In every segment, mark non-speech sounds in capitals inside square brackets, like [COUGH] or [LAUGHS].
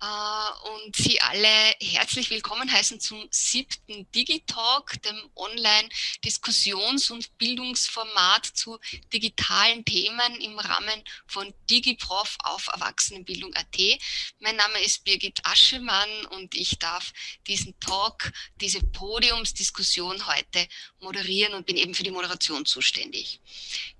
und Sie alle herzlich willkommen heißen zum siebten Digitalk, dem Online-Diskussions- und Bildungsformat zu digitalen Themen im Rahmen von DigiProf auf Erwachsenenbildung.at. Mein Name ist Birgit Aschemann und ich darf diesen Talk, diese Podiumsdiskussion heute moderieren und bin eben für die Moderation zuständig.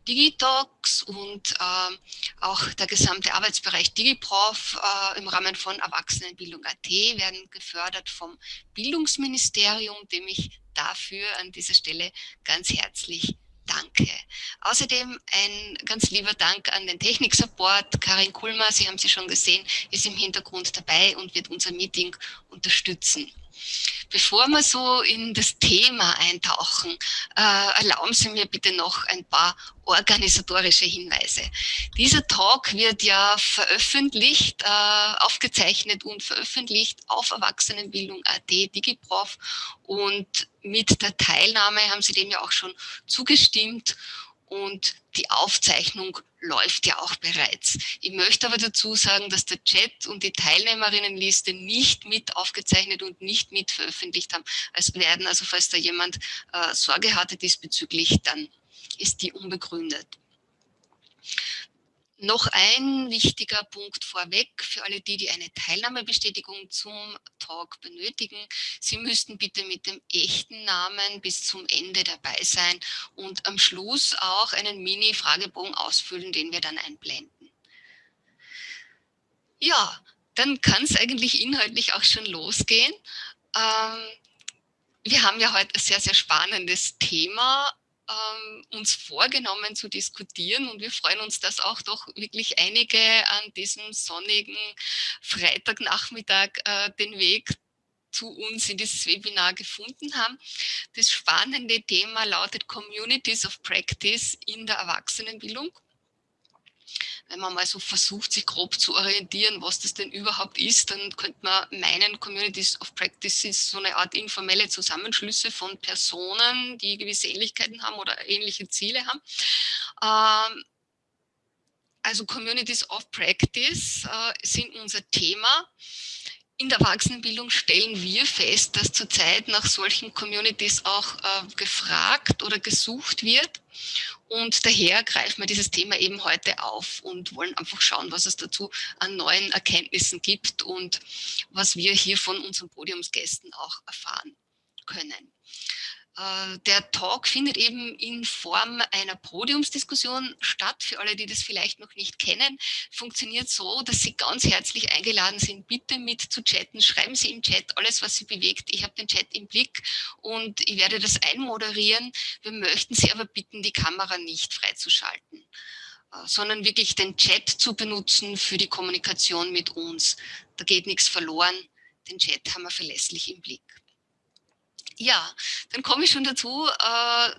Digitalks und äh, auch der gesamte Arbeitsbereich DigiProf äh, im Rahmen von Erwachsenenbildung.at werden gefördert vom Bildungsministerium, dem ich dafür an dieser Stelle ganz herzlich danke. Außerdem ein ganz lieber Dank an den Technik-Support. Karin Kulmer, Sie haben sie schon gesehen, ist im Hintergrund dabei und wird unser Meeting unterstützen. Bevor wir so in das Thema eintauchen, äh, erlauben Sie mir bitte noch ein paar organisatorische Hinweise. Dieser Talk wird ja veröffentlicht, äh, aufgezeichnet und veröffentlicht auf Erwachsenenbildung.at, DigiProf und mit der Teilnahme haben Sie dem ja auch schon zugestimmt und die Aufzeichnung läuft ja auch bereits. Ich möchte aber dazu sagen, dass der Chat und die Teilnehmerinnenliste nicht mit aufgezeichnet und nicht mit veröffentlicht haben. Es werden also, falls da jemand äh, Sorge hatte diesbezüglich, dann ist die unbegründet. Noch ein wichtiger Punkt vorweg für alle die, die eine Teilnahmebestätigung zum Talk benötigen. Sie müssten bitte mit dem echten Namen bis zum Ende dabei sein und am Schluss auch einen Mini-Fragebogen ausfüllen, den wir dann einblenden. Ja, dann kann es eigentlich inhaltlich auch schon losgehen. Ähm, wir haben ja heute ein sehr, sehr spannendes Thema ähm, uns vorgenommen zu diskutieren und wir freuen uns, dass auch doch wirklich einige an diesem sonnigen Freitagnachmittag äh, den Weg zu uns in dieses Webinar gefunden haben. Das spannende Thema lautet Communities of Practice in der Erwachsenenbildung wenn man mal so versucht, sich grob zu orientieren, was das denn überhaupt ist, dann könnte man meinen, Communities of Practice ist so eine Art informelle Zusammenschlüsse von Personen, die gewisse Ähnlichkeiten haben oder ähnliche Ziele haben. Ähm, also Communities of Practice äh, sind unser Thema. In der Erwachsenenbildung stellen wir fest, dass zurzeit nach solchen Communities auch äh, gefragt oder gesucht wird. Und daher greifen wir dieses Thema eben heute auf und wollen einfach schauen, was es dazu an neuen Erkenntnissen gibt und was wir hier von unseren Podiumsgästen auch erfahren können. Äh, der Talk findet eben in Form einer Podiumsdiskussion statt. Für alle, die das vielleicht noch nicht kennen, funktioniert so, dass Sie ganz herzlich eingeladen sind, bitte mit zu chatten. Schreiben Sie im Chat alles, was Sie bewegt. Ich habe den Chat im Blick und ich werde das einmoderieren. Wir möchten Sie aber bitten, die Kamera nicht freizuschalten äh, sondern wirklich den Chat zu benutzen für die Kommunikation mit uns. Da geht nichts verloren. Den Chat haben wir verlässlich im Blick. Ja, dann komme ich schon dazu, äh,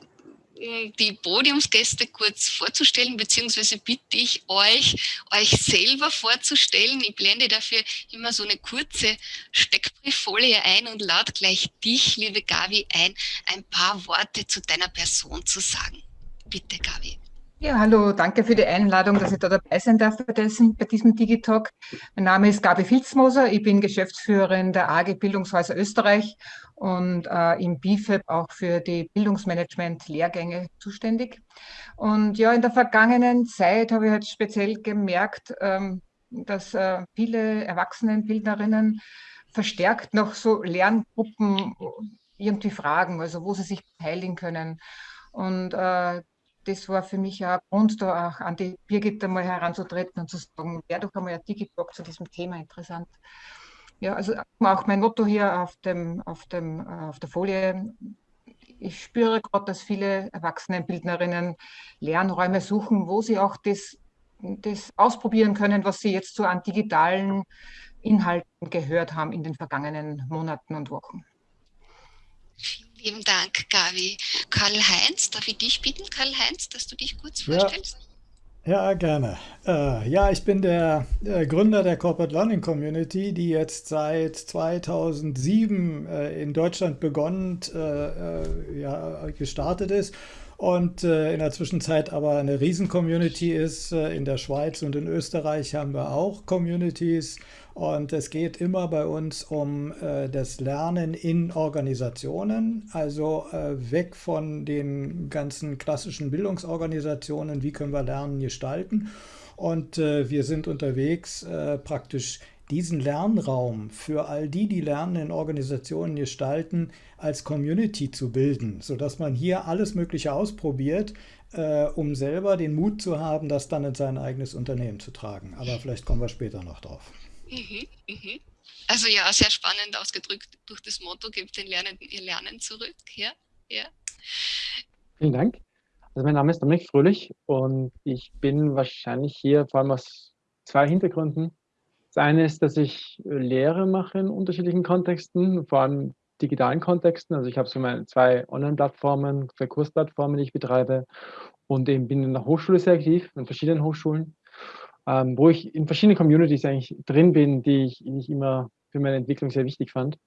die Podiumsgäste kurz vorzustellen, beziehungsweise bitte ich euch, euch selber vorzustellen. Ich blende dafür immer so eine kurze Steckbrieffolie ein und lade gleich dich, liebe Gavi, ein, ein paar Worte zu deiner Person zu sagen. Bitte, Gavi. Ja, hallo, danke für die Einladung, dass ich da dabei sein darf bei diesem, bei diesem Digitalk. Mein Name ist Gabi Filzmoser, ich bin Geschäftsführerin der AG Bildungshäuser Österreich und äh, im BIFEB auch für die Bildungsmanagement-Lehrgänge zuständig. Und ja, in der vergangenen Zeit habe ich halt speziell gemerkt, ähm, dass äh, viele Erwachsenenbildnerinnen verstärkt noch so Lerngruppen irgendwie fragen, also wo sie sich beteiligen können. Und äh, das war für mich ja ein Grund, da auch an die Birgit einmal heranzutreten und zu sagen, wäre doch einmal ein Digitalk zu diesem Thema interessant. Ja, also auch mein Motto hier auf, dem, auf, dem, auf der Folie. Ich spüre gerade, dass viele Erwachsenenbildnerinnen Lernräume suchen, wo sie auch das, das ausprobieren können, was sie jetzt so an digitalen Inhalten gehört haben in den vergangenen Monaten und Wochen. Vielen Dank, Gavi. Karl-Heinz, darf ich dich bitten, Karl-Heinz, dass du dich kurz vorstellst? Ja, gerne. Äh, ja, ich bin der äh, Gründer der Corporate Learning Community, die jetzt seit 2007 äh, in Deutschland begonnen, äh, äh, ja, gestartet ist und äh, in der Zwischenzeit aber eine Riesen-Community ist. Äh, in der Schweiz und in Österreich haben wir auch Communities und es geht immer bei uns um äh, das Lernen in Organisationen, also äh, weg von den ganzen klassischen Bildungsorganisationen, wie können wir Lernen gestalten. Und äh, wir sind unterwegs, äh, praktisch diesen Lernraum für all die, die Lernen in Organisationen gestalten, als Community zu bilden, sodass man hier alles Mögliche ausprobiert, äh, um selber den Mut zu haben, das dann in sein eigenes Unternehmen zu tragen. Aber vielleicht kommen wir später noch drauf. Mhm, mhm. Also ja, sehr spannend ausgedrückt durch das Motto, gebt den Lernenden ihr Lernen zurück. Ja, ja. Vielen Dank. Also mein Name ist Dominik Fröhlich und ich bin wahrscheinlich hier vor allem aus zwei Hintergründen. Das eine ist, dass ich Lehre mache in unterschiedlichen Kontexten, vor allem digitalen Kontexten. Also ich habe so meine zwei Online-Plattformen, zwei Kursplattformen, die ich betreibe und eben bin in der Hochschule sehr aktiv, in verschiedenen Hochschulen ähm, wo ich in verschiedenen Communities eigentlich drin bin, die ich, ich immer für meine Entwicklung sehr wichtig fand.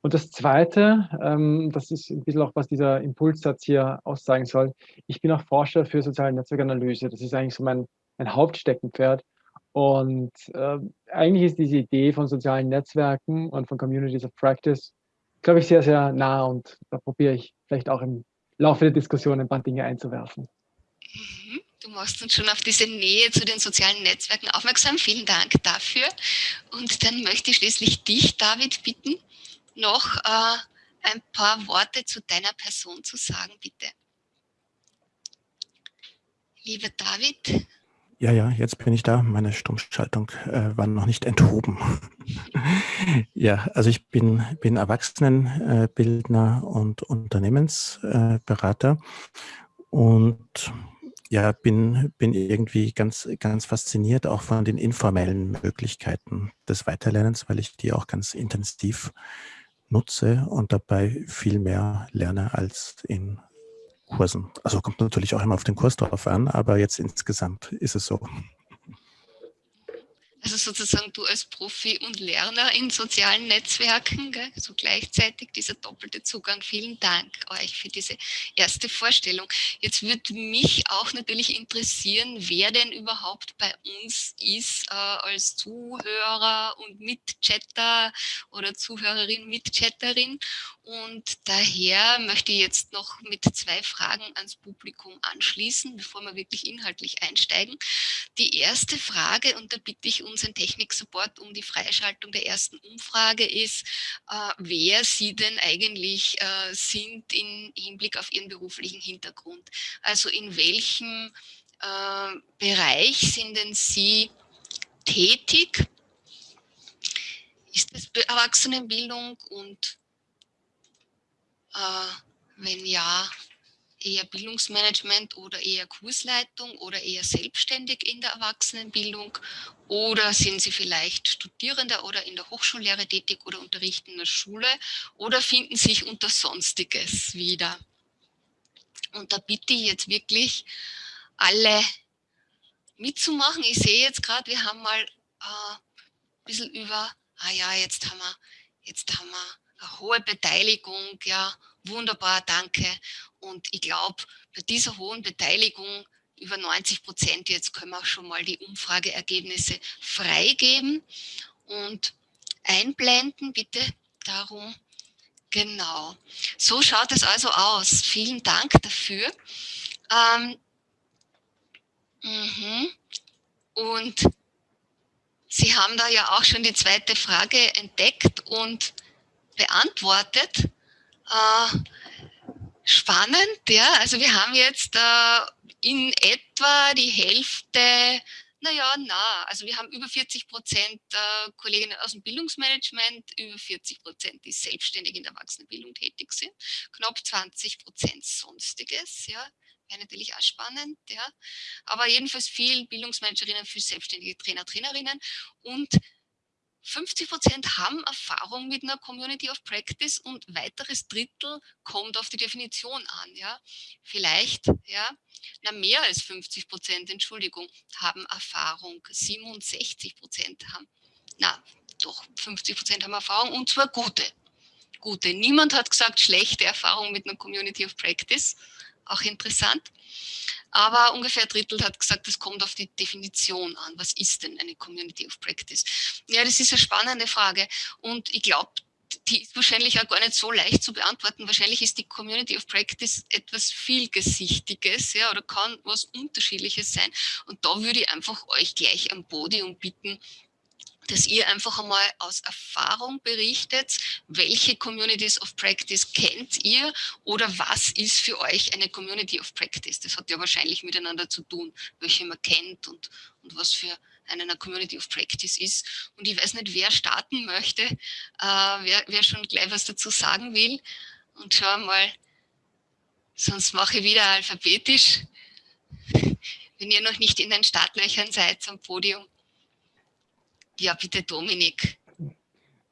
Und das Zweite, ähm, das ist ein bisschen auch, was dieser Impulssatz hier aussagen soll, ich bin auch Forscher für soziale Netzwerkanalyse. Das ist eigentlich so mein, mein Hauptsteckenpferd. Und äh, eigentlich ist diese Idee von sozialen Netzwerken und von Communities of Practice, glaube ich, sehr, sehr nah und da probiere ich vielleicht auch im Laufe der Diskussion ein paar Dinge einzuwerfen. Mhm. Du machst uns schon auf diese Nähe zu den sozialen Netzwerken aufmerksam. Vielen Dank dafür. Und dann möchte ich schließlich dich, David, bitten, noch äh, ein paar Worte zu deiner Person zu sagen, bitte. Lieber David. Ja, ja, jetzt bin ich da. Meine Stummschaltung äh, war noch nicht enthoben. [LAUGHS] ja, also ich bin, bin Erwachsenenbildner und Unternehmensberater und ja, bin, bin irgendwie ganz, ganz fasziniert auch von den informellen Möglichkeiten des Weiterlernens, weil ich die auch ganz intensiv nutze und dabei viel mehr lerne als in Kursen. Also kommt natürlich auch immer auf den Kurs drauf an, aber jetzt insgesamt ist es so. Also sozusagen du als Profi und Lerner in sozialen Netzwerken, gell, so gleichzeitig dieser doppelte Zugang. Vielen Dank euch für diese erste Vorstellung. Jetzt würde mich auch natürlich interessieren, wer denn überhaupt bei uns ist äh, als Zuhörer und Mitchatter oder Zuhörerin, Mitchatterin. Und daher möchte ich jetzt noch mit zwei Fragen ans Publikum anschließen, bevor wir wirklich inhaltlich einsteigen. Die erste Frage, und da bitte ich unseren Technik-Support um die Freischaltung der ersten Umfrage, ist, äh, wer Sie denn eigentlich äh, sind im Hinblick auf Ihren beruflichen Hintergrund. Also in welchem äh, Bereich sind denn Sie tätig? Ist das Erwachsenenbildung und wenn ja, eher Bildungsmanagement oder eher Kursleitung oder eher selbstständig in der Erwachsenenbildung? Oder sind Sie vielleicht Studierender oder in der Hochschullehre tätig oder unterrichten in der Schule? Oder finden sich unter Sonstiges wieder? Und da bitte ich jetzt wirklich alle mitzumachen. Ich sehe jetzt gerade, wir haben mal äh, ein bisschen über, ah ja, jetzt haben wir, jetzt haben wir hohe Beteiligung, ja, wunderbar, danke. Und ich glaube, bei dieser hohen Beteiligung, über 90 Prozent, jetzt können wir auch schon mal die Umfrageergebnisse freigeben und einblenden, bitte darum. Genau, so schaut es also aus. Vielen Dank dafür. Ähm, mhm. Und Sie haben da ja auch schon die zweite Frage entdeckt und beantwortet. Äh, spannend, ja. Also wir haben jetzt äh, in etwa die Hälfte, naja, na, also wir haben über 40 Prozent äh, Kolleginnen aus dem Bildungsmanagement, über 40 Prozent, die selbstständig in der Erwachsenenbildung tätig sind, knapp 20 Prozent Sonstiges, ja. Wäre natürlich auch spannend, ja. Aber jedenfalls viel Bildungsmanagerinnen, viel selbstständige Trainer, Trainerinnen und 50 Prozent haben Erfahrung mit einer Community of Practice und weiteres Drittel kommt auf die Definition an. Ja? Vielleicht, ja, na mehr als 50 Prozent, Entschuldigung, haben Erfahrung. 67 Prozent haben, na doch, 50 Prozent haben Erfahrung und zwar gute. Gute. Niemand hat gesagt, schlechte Erfahrung mit einer Community of Practice. Auch interessant. Aber ungefähr ein Drittel hat gesagt, das kommt auf die Definition an. Was ist denn eine Community of Practice? Ja, das ist eine spannende Frage. Und ich glaube, die ist wahrscheinlich auch gar nicht so leicht zu beantworten. Wahrscheinlich ist die Community of Practice etwas vielgesichtiges ja, oder kann was Unterschiedliches sein. Und da würde ich einfach euch gleich am Podium bitten, dass ihr einfach einmal aus Erfahrung berichtet, welche Communities of Practice kennt ihr oder was ist für euch eine Community of Practice? Das hat ja wahrscheinlich miteinander zu tun, welche man kennt und, und was für eine Community of Practice ist. Und ich weiß nicht, wer starten möchte, äh, wer, wer schon gleich was dazu sagen will. Und schau mal, sonst mache ich wieder alphabetisch, [LAUGHS] wenn ihr noch nicht in den Startlöchern seid am Podium. Ja, bitte Dominik.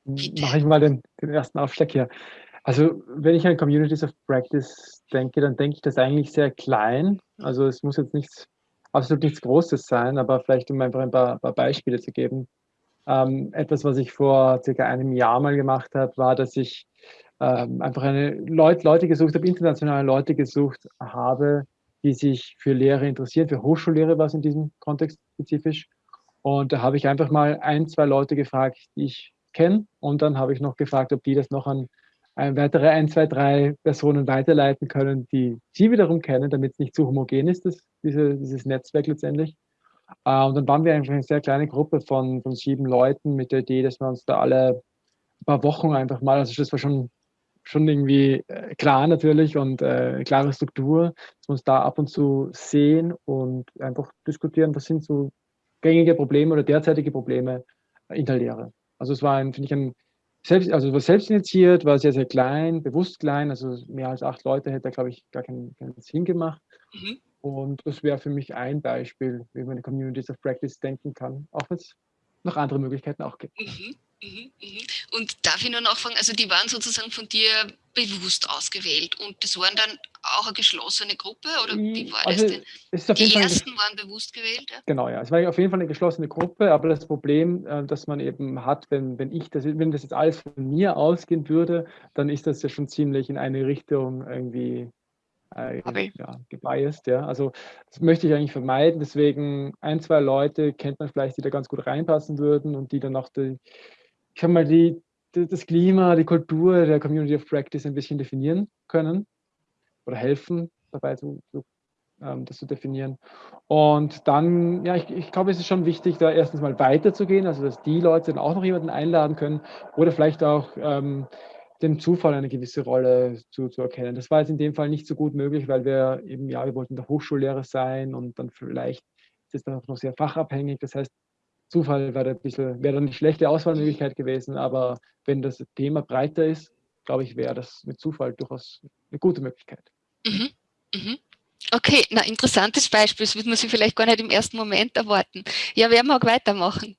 Bitte. Mache ich mal den, den ersten Aufschlag hier. Also wenn ich an Communities of Practice denke, dann denke ich das eigentlich sehr klein. Also es muss jetzt nichts, absolut nichts Großes sein, aber vielleicht um einfach ein paar, paar Beispiele zu geben. Ähm, etwas, was ich vor circa einem Jahr mal gemacht habe, war, dass ich ähm, einfach eine Leut, Leute gesucht habe, internationale Leute gesucht habe, die sich für Lehre interessieren, für Hochschullehre war es in diesem Kontext spezifisch und da habe ich einfach mal ein, zwei Leute gefragt, die ich kenne. Und dann habe ich noch gefragt, ob die das noch an weitere ein, zwei, drei Personen weiterleiten können, die sie wiederum kennen, damit es nicht zu homogen ist, das, diese, dieses Netzwerk letztendlich. Äh, und dann waren wir einfach eine sehr kleine Gruppe von, von sieben Leuten mit der Idee, dass wir uns da alle ein paar Wochen einfach mal, also das war schon, schon irgendwie äh, klar natürlich und äh, klare Struktur, dass wir uns da ab und zu sehen und einfach diskutieren, was sind so gängige Probleme oder derzeitige Probleme in der Lehre. Also es war, ein, finde ich, ein selbst, also war selbst initiiert, war sehr, sehr klein, bewusst klein, also mehr als acht Leute hätte glaube ich, gar keinen, keinen Sinn gemacht. Mhm. Und das wäre für mich ein Beispiel, wie man in Communities of Practice denken kann, auch wenn es noch andere Möglichkeiten auch gibt. Mhm. Mhm, mhm. Und darf ich nur nachfragen, also die waren sozusagen von dir bewusst ausgewählt und das waren dann auch eine geschlossene Gruppe oder wie war also das denn? die ersten waren bewusst gewählt? Ja? Genau, ja. Es war auf jeden Fall eine geschlossene Gruppe, aber das Problem, äh, das man eben hat, wenn, wenn ich das, wenn das jetzt alles von mir ausgehen würde, dann ist das ja schon ziemlich in eine Richtung irgendwie äh, ja, gebiased, ja. Also das möchte ich eigentlich vermeiden. Deswegen ein, zwei Leute kennt man vielleicht, die da ganz gut reinpassen würden und die dann auch die, ich sag mal, die, das Klima, die Kultur der Community of Practice ein bisschen definieren können oder helfen dabei, zu, zu, ähm, das zu definieren. Und dann, ja, ich, ich glaube, es ist schon wichtig, da erstens mal weiterzugehen, also dass die Leute dann auch noch jemanden einladen können oder vielleicht auch ähm, dem Zufall eine gewisse Rolle zu, zu erkennen. Das war jetzt in dem Fall nicht so gut möglich, weil wir eben, ja, wir wollten der Hochschullehrer sein und dann vielleicht ist es dann auch noch sehr fachabhängig. Das heißt, Zufall wäre ein bisschen, wäre eine schlechte Auswahlmöglichkeit gewesen, aber wenn das Thema breiter ist, glaube ich, wäre das mit Zufall durchaus eine gute Möglichkeit. Mhm. Mhm. Okay, na interessantes Beispiel, das würde man sich vielleicht gar nicht im ersten Moment erwarten. Ja, wer mag weitermachen?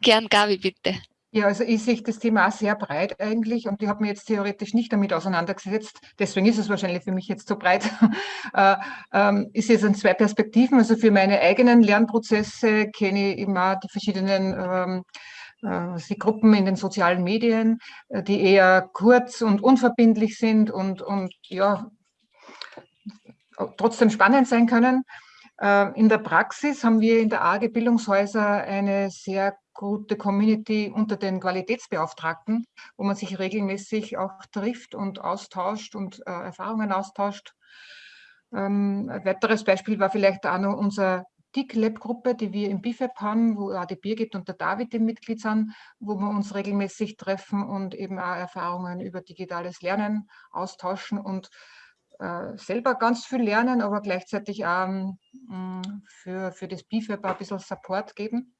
Gern, Gabi, bitte. Ja, also ich sehe das Thema auch sehr breit eigentlich und ich habe mich jetzt theoretisch nicht damit auseinandergesetzt. Deswegen ist es wahrscheinlich für mich jetzt so breit. [LAUGHS] äh, ähm, ich sehe es in zwei Perspektiven. Also für meine eigenen Lernprozesse kenne ich immer die verschiedenen ähm, äh, die Gruppen in den sozialen Medien, äh, die eher kurz und unverbindlich sind und, und ja, trotzdem spannend sein können. Äh, in der Praxis haben wir in der AG Bildungshäuser eine sehr gute Community unter den Qualitätsbeauftragten, wo man sich regelmäßig auch trifft und austauscht und äh, Erfahrungen austauscht. Ähm, ein weiteres Beispiel war vielleicht auch noch unsere TIC-Lab-Gruppe, die wir im BIFAB haben, wo auch die Birgit und der David im Mitglied sind, wo wir uns regelmäßig treffen und eben auch Erfahrungen über digitales Lernen austauschen und äh, selber ganz viel lernen, aber gleichzeitig auch ähm, für, für das BIFAB ein bisschen Support geben.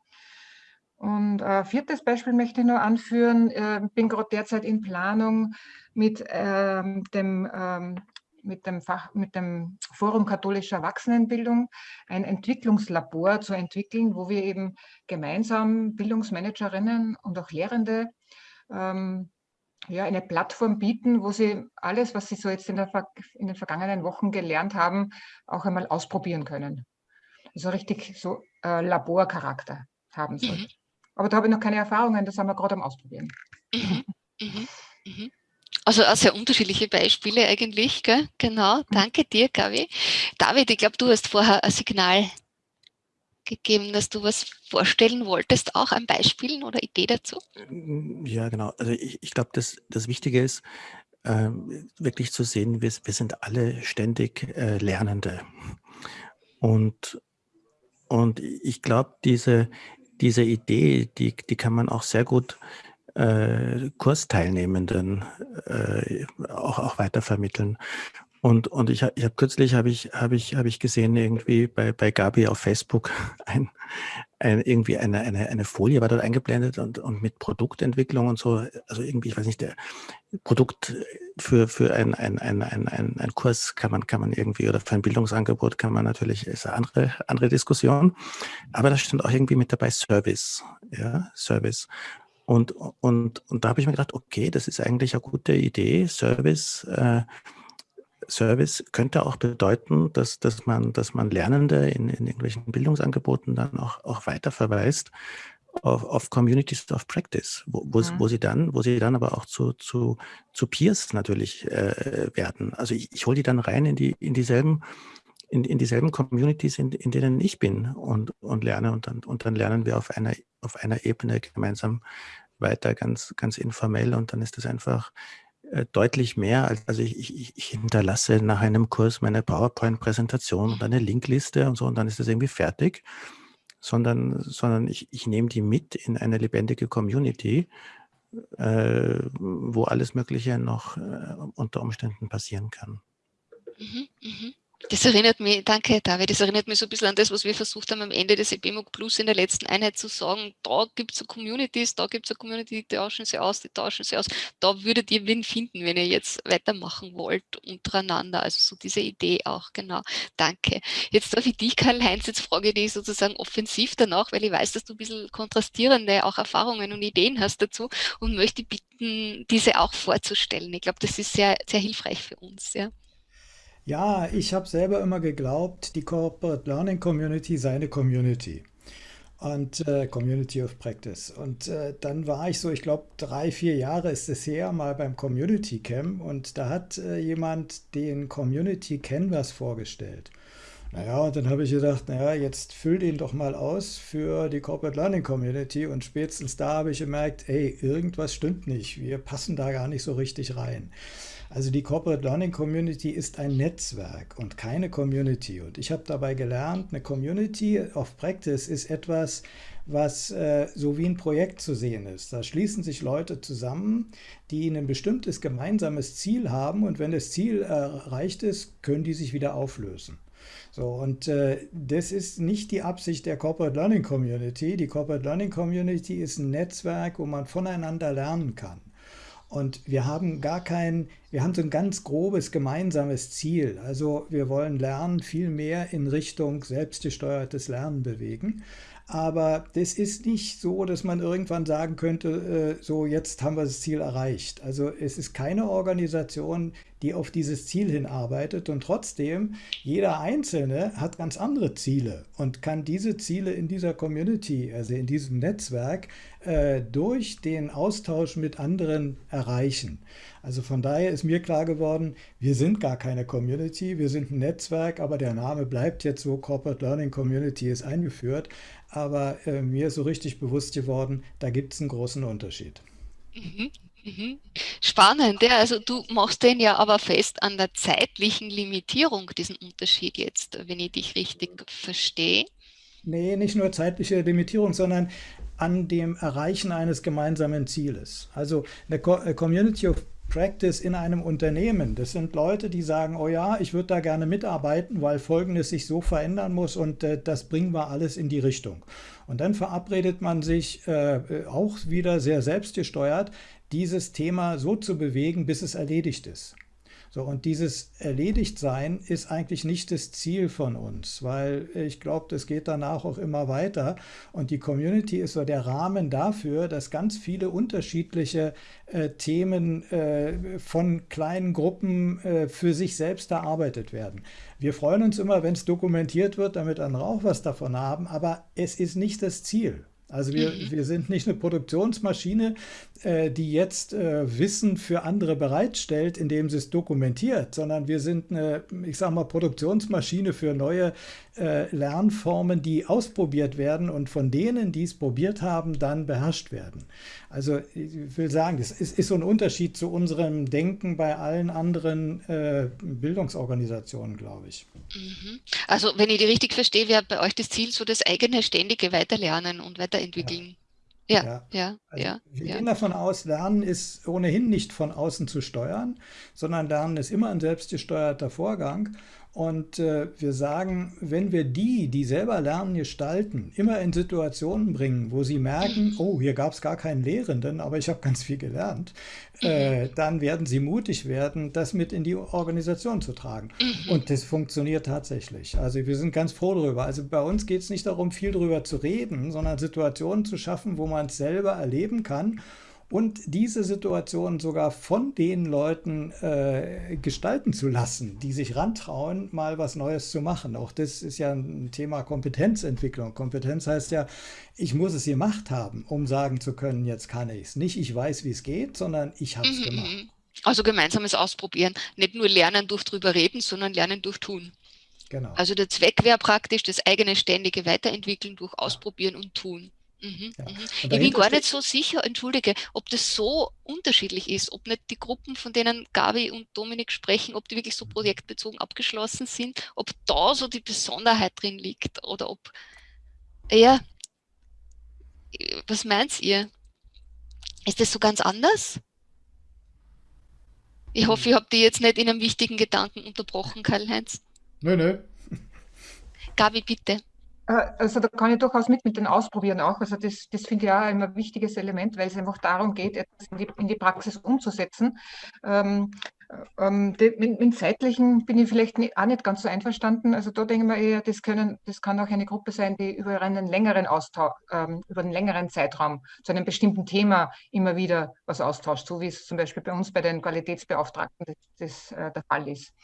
Und äh, viertes Beispiel möchte ich nur anführen. Ich äh, bin gerade derzeit in Planung mit ähm, dem ähm, mit dem, Fach, mit dem Forum Katholische Erwachsenenbildung ein Entwicklungslabor zu entwickeln, wo wir eben gemeinsam Bildungsmanagerinnen und auch Lehrende ähm, ja, eine Plattform bieten, wo sie alles, was sie so jetzt in, der, in den vergangenen Wochen gelernt haben, auch einmal ausprobieren können. Also richtig so äh, Laborcharakter haben soll. Mhm. Aber da habe ich noch keine Erfahrungen, das haben wir gerade am Ausprobieren. Mhm. Mhm. mhm. Also auch sehr unterschiedliche Beispiele eigentlich, gell? genau. Mhm. Danke dir, Gabi. David, ich glaube, du hast vorher ein Signal gegeben, dass du was vorstellen wolltest, auch an Beispielen oder Idee dazu? Ja, genau. Also ich, ich glaube, das, das Wichtige ist, äh, wirklich zu sehen, wir, wir sind alle ständig äh, Lernende. Und, und ich glaube, diese, diese Idee, die, die kann man auch sehr gut äh, Kursteilnehmenden äh, auch, auch weitervermitteln. Und, und ich, ich habe kürzlich habe ich, hab ich, hab ich gesehen, irgendwie bei, bei Gabi auf Facebook [LAUGHS] ein, ein, irgendwie eine, eine, eine Folie war dort eingeblendet und, und mit Produktentwicklung und so. Also irgendwie, ich weiß nicht, der Produkt für, für ein, ein, ein, ein, ein, ein Kurs kann man, kann man irgendwie oder für ein Bildungsangebot kann man natürlich, ist eine andere, andere Diskussion. Aber da stand auch irgendwie mit dabei Service. Ja, Service. Und, und, und da habe ich mir gedacht, okay, das ist eigentlich eine gute Idee. Service, äh, Service könnte auch bedeuten, dass, dass, man, dass man Lernende in, in irgendwelchen Bildungsangeboten dann auch, auch weiter verweist auf, auf Communities of Practice, wo, wo, mhm. wo, sie dann, wo sie dann aber auch zu, zu, zu Peers natürlich äh, werden. Also ich, ich hole die dann rein in die in dieselben in, in dieselben Communities, in, in denen ich bin und, und lerne und dann, und dann lernen wir auf einer, auf einer Ebene gemeinsam weiter, ganz, ganz informell und dann ist das einfach deutlich mehr. Also ich, ich, ich, hinterlasse nach einem Kurs meine PowerPoint-Präsentation und eine Linkliste und so und dann ist das irgendwie fertig, sondern, sondern ich, ich nehme die mit in eine lebendige Community, äh, wo alles Mögliche noch äh, unter Umständen passieren kann. Mhm, mh. Das erinnert mich, danke David, das erinnert mich so ein bisschen an das, was wir versucht haben am Ende des EBMOG Plus in der letzten Einheit zu sagen, da gibt es Communities, da gibt es eine Community, die tauschen sie aus, die tauschen sie aus, da würdet ihr wen finden, wenn ihr jetzt weitermachen wollt untereinander, also so diese Idee auch, genau, danke. Jetzt darf ich dich, Karl-Heinz, jetzt frage ich dich sozusagen offensiv danach, weil ich weiß, dass du ein bisschen kontrastierende auch Erfahrungen und Ideen hast dazu und möchte bitten, diese auch vorzustellen. Ich glaube, das ist sehr, sehr hilfreich für uns, ja. Ja, ich habe selber immer geglaubt, die Corporate Learning Community sei eine Community und äh, Community of Practice. Und äh, dann war ich so, ich glaube, drei, vier Jahre ist es her, mal beim Community Camp und da hat äh, jemand den Community Canvas vorgestellt. Naja, und dann habe ich gedacht, naja, jetzt füll den doch mal aus für die Corporate Learning Community und spätestens da habe ich gemerkt, ey, irgendwas stimmt nicht, wir passen da gar nicht so richtig rein. Also die Corporate Learning Community ist ein Netzwerk und keine Community. Und ich habe dabei gelernt, eine Community of Practice ist etwas, was äh, so wie ein Projekt zu sehen ist. Da schließen sich Leute zusammen, die ein bestimmtes gemeinsames Ziel haben und wenn das Ziel erreicht ist, können die sich wieder auflösen. So, und äh, das ist nicht die Absicht der Corporate Learning Community. Die Corporate Learning Community ist ein Netzwerk, wo man voneinander lernen kann. Und wir haben gar kein, wir haben so ein ganz grobes gemeinsames Ziel. Also wir wollen Lernen viel mehr in Richtung selbstgesteuertes Lernen bewegen. Aber das ist nicht so, dass man irgendwann sagen könnte, äh, so jetzt haben wir das Ziel erreicht. Also es ist keine Organisation, die auf dieses Ziel hinarbeitet und trotzdem jeder Einzelne hat ganz andere Ziele und kann diese Ziele in dieser Community, also in diesem Netzwerk, äh, durch den Austausch mit anderen erreichen. Also von daher ist mir klar geworden, wir sind gar keine Community, wir sind ein Netzwerk, aber der Name bleibt jetzt so, Corporate Learning Community ist eingeführt. Aber äh, mir ist so richtig bewusst geworden, da gibt es einen großen Unterschied. Mhm. Mhm. Spannend, ja. Also du machst den ja aber fest an der zeitlichen Limitierung, diesen Unterschied jetzt, wenn ich dich richtig verstehe. Nee, nicht nur zeitliche Limitierung, sondern an dem Erreichen eines gemeinsamen Zieles. Also eine äh, Community of Practice in einem Unternehmen. Das sind Leute, die sagen, oh ja, ich würde da gerne mitarbeiten, weil Folgendes sich so verändern muss und äh, das bringen wir alles in die Richtung. Und dann verabredet man sich äh, auch wieder sehr selbstgesteuert, dieses Thema so zu bewegen, bis es erledigt ist. So, und dieses Erledigtsein ist eigentlich nicht das Ziel von uns, weil ich glaube, das geht danach auch immer weiter. Und die Community ist so der Rahmen dafür, dass ganz viele unterschiedliche äh, Themen äh, von kleinen Gruppen äh, für sich selbst erarbeitet werden. Wir freuen uns immer, wenn es dokumentiert wird, damit andere auch was davon haben, aber es ist nicht das Ziel. Also wir, mhm. wir sind nicht eine Produktionsmaschine, die jetzt äh, Wissen für andere bereitstellt, indem sie es dokumentiert, sondern wir sind eine, ich sage mal, Produktionsmaschine für neue äh, Lernformen, die ausprobiert werden und von denen, die es probiert haben, dann beherrscht werden. Also ich will sagen, das ist, ist so ein Unterschied zu unserem Denken bei allen anderen äh, Bildungsorganisationen, glaube ich. Mhm. Also wenn ich die richtig verstehe, wäre bei euch das Ziel so das eigene ständige Weiterlernen und Weiterentwickeln. Ja, ja, ja. Also ja wir ja. gehen davon aus, Lernen ist ohnehin nicht von außen zu steuern, sondern Lernen ist immer ein selbstgesteuerter Vorgang. Und äh, wir sagen, wenn wir die, die selber Lernen gestalten, immer in Situationen bringen, wo sie merken, [LAUGHS] oh, hier gab es gar keinen Lehrenden, aber ich habe ganz viel gelernt, äh, mhm. dann werden sie mutig werden, das mit in die Organisation zu tragen. Mhm. Und das funktioniert tatsächlich. Also wir sind ganz froh darüber. Also bei uns geht es nicht darum, viel darüber zu reden, sondern Situationen zu schaffen, wo man es selber erleben kann und diese Situation sogar von den Leuten äh, gestalten zu lassen, die sich rantrauen, mal was Neues zu machen. Auch das ist ja ein Thema Kompetenzentwicklung. Kompetenz heißt ja, ich muss es gemacht haben, um sagen zu können, jetzt kann ich es. Nicht ich weiß, wie es geht, sondern ich habe es mhm, gemacht. Mhm. Also gemeinsames Ausprobieren. Nicht nur lernen durch drüber reden, sondern lernen durch tun. Genau. Also der Zweck wäre praktisch das eigene ständige Weiterentwickeln durch Ausprobieren ja. und Tun. Mhm, ja. mhm. Ich bin gar nicht so sicher, entschuldige, ob das so unterschiedlich ist, ob nicht die Gruppen, von denen Gabi und Dominik sprechen, ob die wirklich so mhm. projektbezogen abgeschlossen sind, ob da so die Besonderheit drin liegt oder ob, ja, was meint ihr? Ist das so ganz anders? Ich hoffe, ich habe die jetzt nicht in einem wichtigen Gedanken unterbrochen, Karl-Heinz. Nö, nö. Gabi, bitte. Äh, also da kann ich durchaus mit mit den Ausprobieren auch. Also das, das finde ich auch immer ein wichtiges Element, weil es einfach darum geht, etwas in die, in die Praxis umzusetzen. Ähm, ähm, mit, mit zeitlichen bin ich vielleicht nicht, auch nicht ganz so einverstanden. Also da denke ich mir eher, das, können, das kann auch eine Gruppe sein, die über einen längeren Austausch, ähm, über einen längeren Zeitraum zu einem bestimmten Thema immer wieder was austauscht, so wie es zum Beispiel bei uns bei den Qualitätsbeauftragten das, das äh, der Fall ist.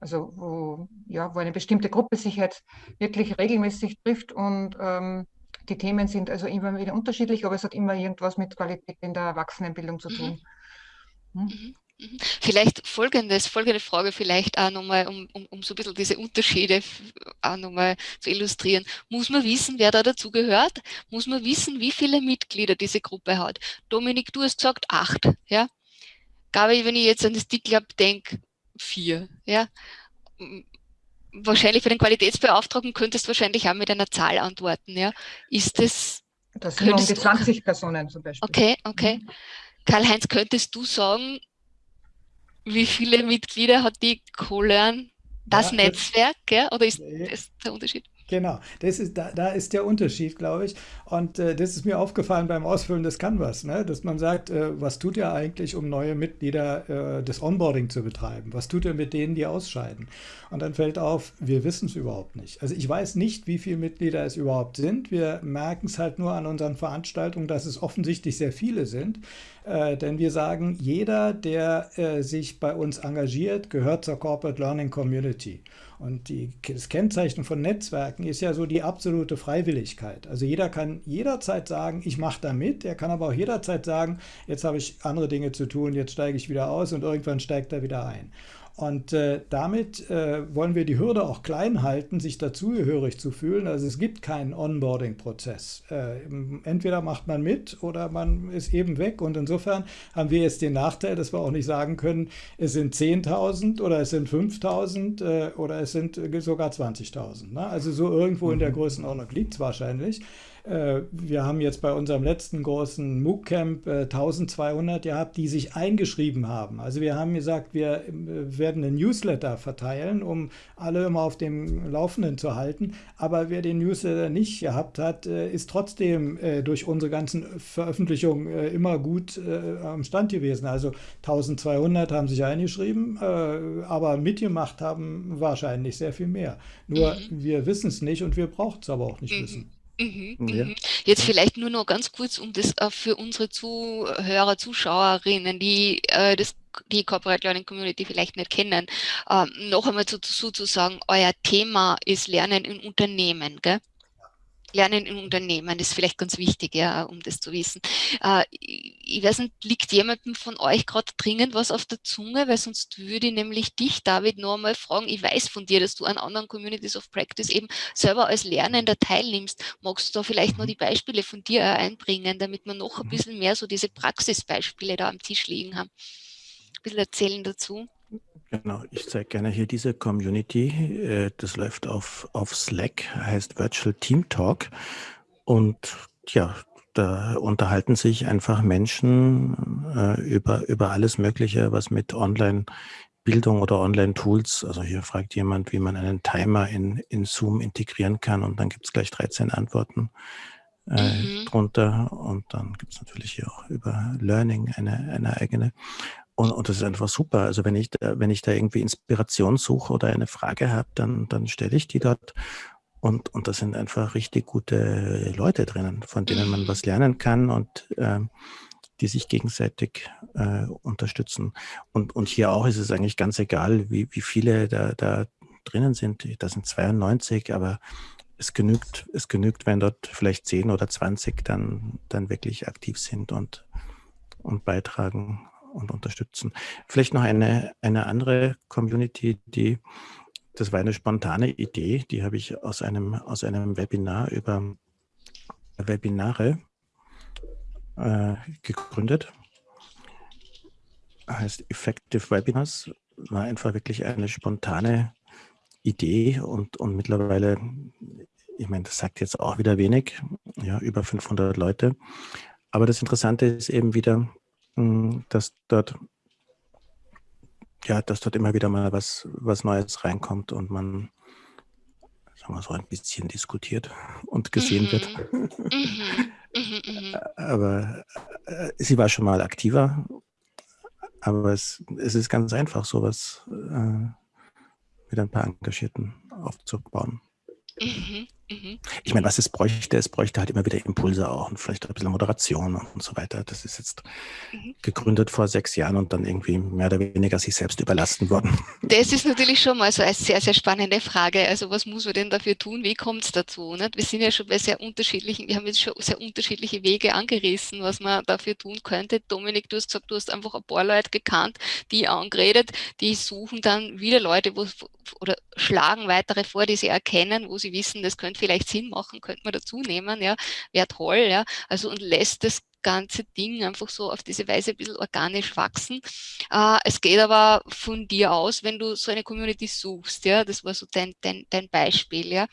Also wo, ja, wo eine bestimmte Gruppe sich halt wirklich regelmäßig trifft und ähm, die Themen sind also immer wieder unterschiedlich, aber es hat immer irgendwas mit Qualität in der Erwachsenenbildung zu mhm. tun. Hm? Mhm. Mhm. Vielleicht folgendes, folgende Frage vielleicht auch nochmal, um, um, um so ein bisschen diese Unterschiede auch nochmal zu illustrieren. Muss man wissen, wer da dazugehört? Muss man wissen, wie viele Mitglieder diese Gruppe hat? Dominik, du hast gesagt acht, ja? Gabi, wenn ich jetzt an das D-Club denke, vier. Ja? Wahrscheinlich für den Qualitätsbeauftragten könntest du wahrscheinlich auch mit einer Zahl antworten. Ja? Ist das. Das sind um die 20 Personen zum Beispiel. Okay, okay. Mhm. Karl-Heinz, könntest du sagen, wie viele Mitglieder hat die Colern, das ja, Netzwerk, ja? oder ist das der Unterschied? Genau, das ist, da, da ist der Unterschied, glaube ich. Und äh, das ist mir aufgefallen beim Ausfüllen des Canvas, ne? dass man sagt, äh, was tut ihr eigentlich, um neue Mitglieder äh, des Onboarding zu betreiben? Was tut ihr mit denen, die ausscheiden? Und dann fällt auf, wir wissen es überhaupt nicht. Also ich weiß nicht, wie viele Mitglieder es überhaupt sind. Wir merken es halt nur an unseren Veranstaltungen, dass es offensichtlich sehr viele sind. Äh, denn wir sagen, jeder, der äh, sich bei uns engagiert, gehört zur Corporate Learning Community. Und die, das Kennzeichen von Netzwerken ist ja so die absolute Freiwilligkeit. Also jeder kann jederzeit sagen, ich mache da mit. Er kann aber auch jederzeit sagen, jetzt habe ich andere Dinge zu tun, jetzt steige ich wieder aus und irgendwann steigt er wieder ein. Und äh, damit äh, wollen wir die Hürde auch klein halten, sich dazugehörig zu fühlen. Also es gibt keinen Onboarding-Prozess. Äh, entweder macht man mit oder man ist eben weg. Und insofern haben wir jetzt den Nachteil, dass wir auch nicht sagen können, es sind 10.000 oder es sind 5.000 äh, oder es sind sogar 20.000. Ne? Also so irgendwo in der mhm. Größenordnung liegt es wahrscheinlich. Äh, wir haben jetzt bei unserem letzten großen MOOC-Camp 1200 äh, gehabt, die sich eingeschrieben haben. Also wir haben gesagt, wir äh, werden einen Newsletter verteilen, um alle immer auf dem Laufenden zu halten. Aber wer den Newsletter nicht gehabt hat, äh, ist trotzdem durch unsere ganzen Veröffentlichungen immer gut am Stand gewesen. Also 1200 haben sich eingeschrieben, aber mitgemacht haben wahrscheinlich sehr viel mehr. Nur mhm. wir wissen es nicht und wir brauchen es aber auch nicht mhm. wissen. Mhm, ja. Mhm. Jetzt vielleicht nur noch ganz kurz, um das äh, für unsere Zuhörer, Zuschauerinnen, die äh, das, die Corporate Learning Community vielleicht nicht kennen, äh, noch einmal dazu zu sagen, euer Thema ist Lernen in Unternehmen. Gell? Lernen in Unternehmen ist vielleicht ganz wichtig, ja, um das zu wissen. Äh, ich weiß nicht, liegt jemandem von euch gerade dringend was auf der Zunge, weil sonst würde ich nämlich dich, David, noch einmal fragen, ich weiß von dir, dass du an anderen Communities of Practice eben selber als Lernender teilnimmst. Magst du da vielleicht noch mhm. die Beispiele von dir einbringen, damit wir noch ein mhm. bisschen mehr so diese Praxisbeispiele da am Tisch liegen haben? Ein bisschen erzählen dazu. Genau, ich zeige gerne hier diese Community. Äh, das läuft auf, auf Slack, heißt Virtual Team Talk. Und ja, da unterhalten sich einfach Menschen äh, über, über alles Mögliche, was mit Online-Bildung oder Online-Tools, also hier fragt jemand, wie man einen Timer in, in Zoom integrieren kann und dann gibt es gleich 13 Antworten äh, mhm. drunter. Und dann gibt es natürlich hier auch über Learning eine, eine eigene. Und, und das ist einfach super. Also wenn ich da, wenn ich da irgendwie Inspiration suche oder eine Frage habe, dann, dann stelle ich die dort. Und, und da sind einfach richtig gute Leute drinnen, von denen man was lernen kann und äh, die sich gegenseitig äh, unterstützen. Und, und hier auch ist es eigentlich ganz egal, wie, wie viele da, da drinnen sind. Da sind 92, aber es genügt, es genügt, wenn dort vielleicht 10 oder 20 dann, dann wirklich aktiv sind und, und beitragen und unterstützen. Vielleicht noch eine, eine andere Community, die, das war eine spontane Idee, die habe ich aus einem, aus einem Webinar über Webinare äh, gegründet. Heißt Effective Webinars, war einfach wirklich eine spontane Idee und, und mittlerweile, ich meine, das sagt jetzt auch wieder wenig, ja, über 500 Leute. Aber das Interessante ist eben wieder, dass dort ja, dass dort immer wieder mal was, was Neues reinkommt und man, sagen wir so, ein bisschen diskutiert und gesehen mhm. wird. Mhm. Mhm, mhm. aber äh, sie war schon mal aktiver, aber es, es ist ganz einfach, sowas äh, mit ein paar Engagierten aufzubauen. Mhm. Ich meine, was es bräuchte, es bräuchte halt immer wieder Impulse auch und vielleicht ein bisschen Moderation und so weiter. Das ist jetzt mhm. gegründet vor sechs Jahren und dann irgendwie mehr oder weniger sich selbst überlasten worden. Das ist natürlich schon mal so eine sehr, sehr spannende Frage. Also was muss man denn dafür tun? Wie kommt es dazu? Nicht? Wir sind ja schon bei sehr unterschiedlichen, wir haben jetzt schon sehr unterschiedliche Wege angerissen, was man dafür tun könnte. Dominik, du hast gesagt, du hast einfach ein paar Leute gekannt, die angeredet, die suchen dann wieder Leute, wo, oder schlagen weitere vor, die sie erkennen, wo sie wissen, das könnte vielleicht Sinn machen, könnte man dazu nehmen, ja, wäre toll, ja, also und lässt das ganze Ding einfach so auf diese Weise ein bisschen organisch wachsen. Äh, es geht aber von dir aus, wenn du so eine Community suchst, ja, das war so dein, dein, dein Beispiel, ja.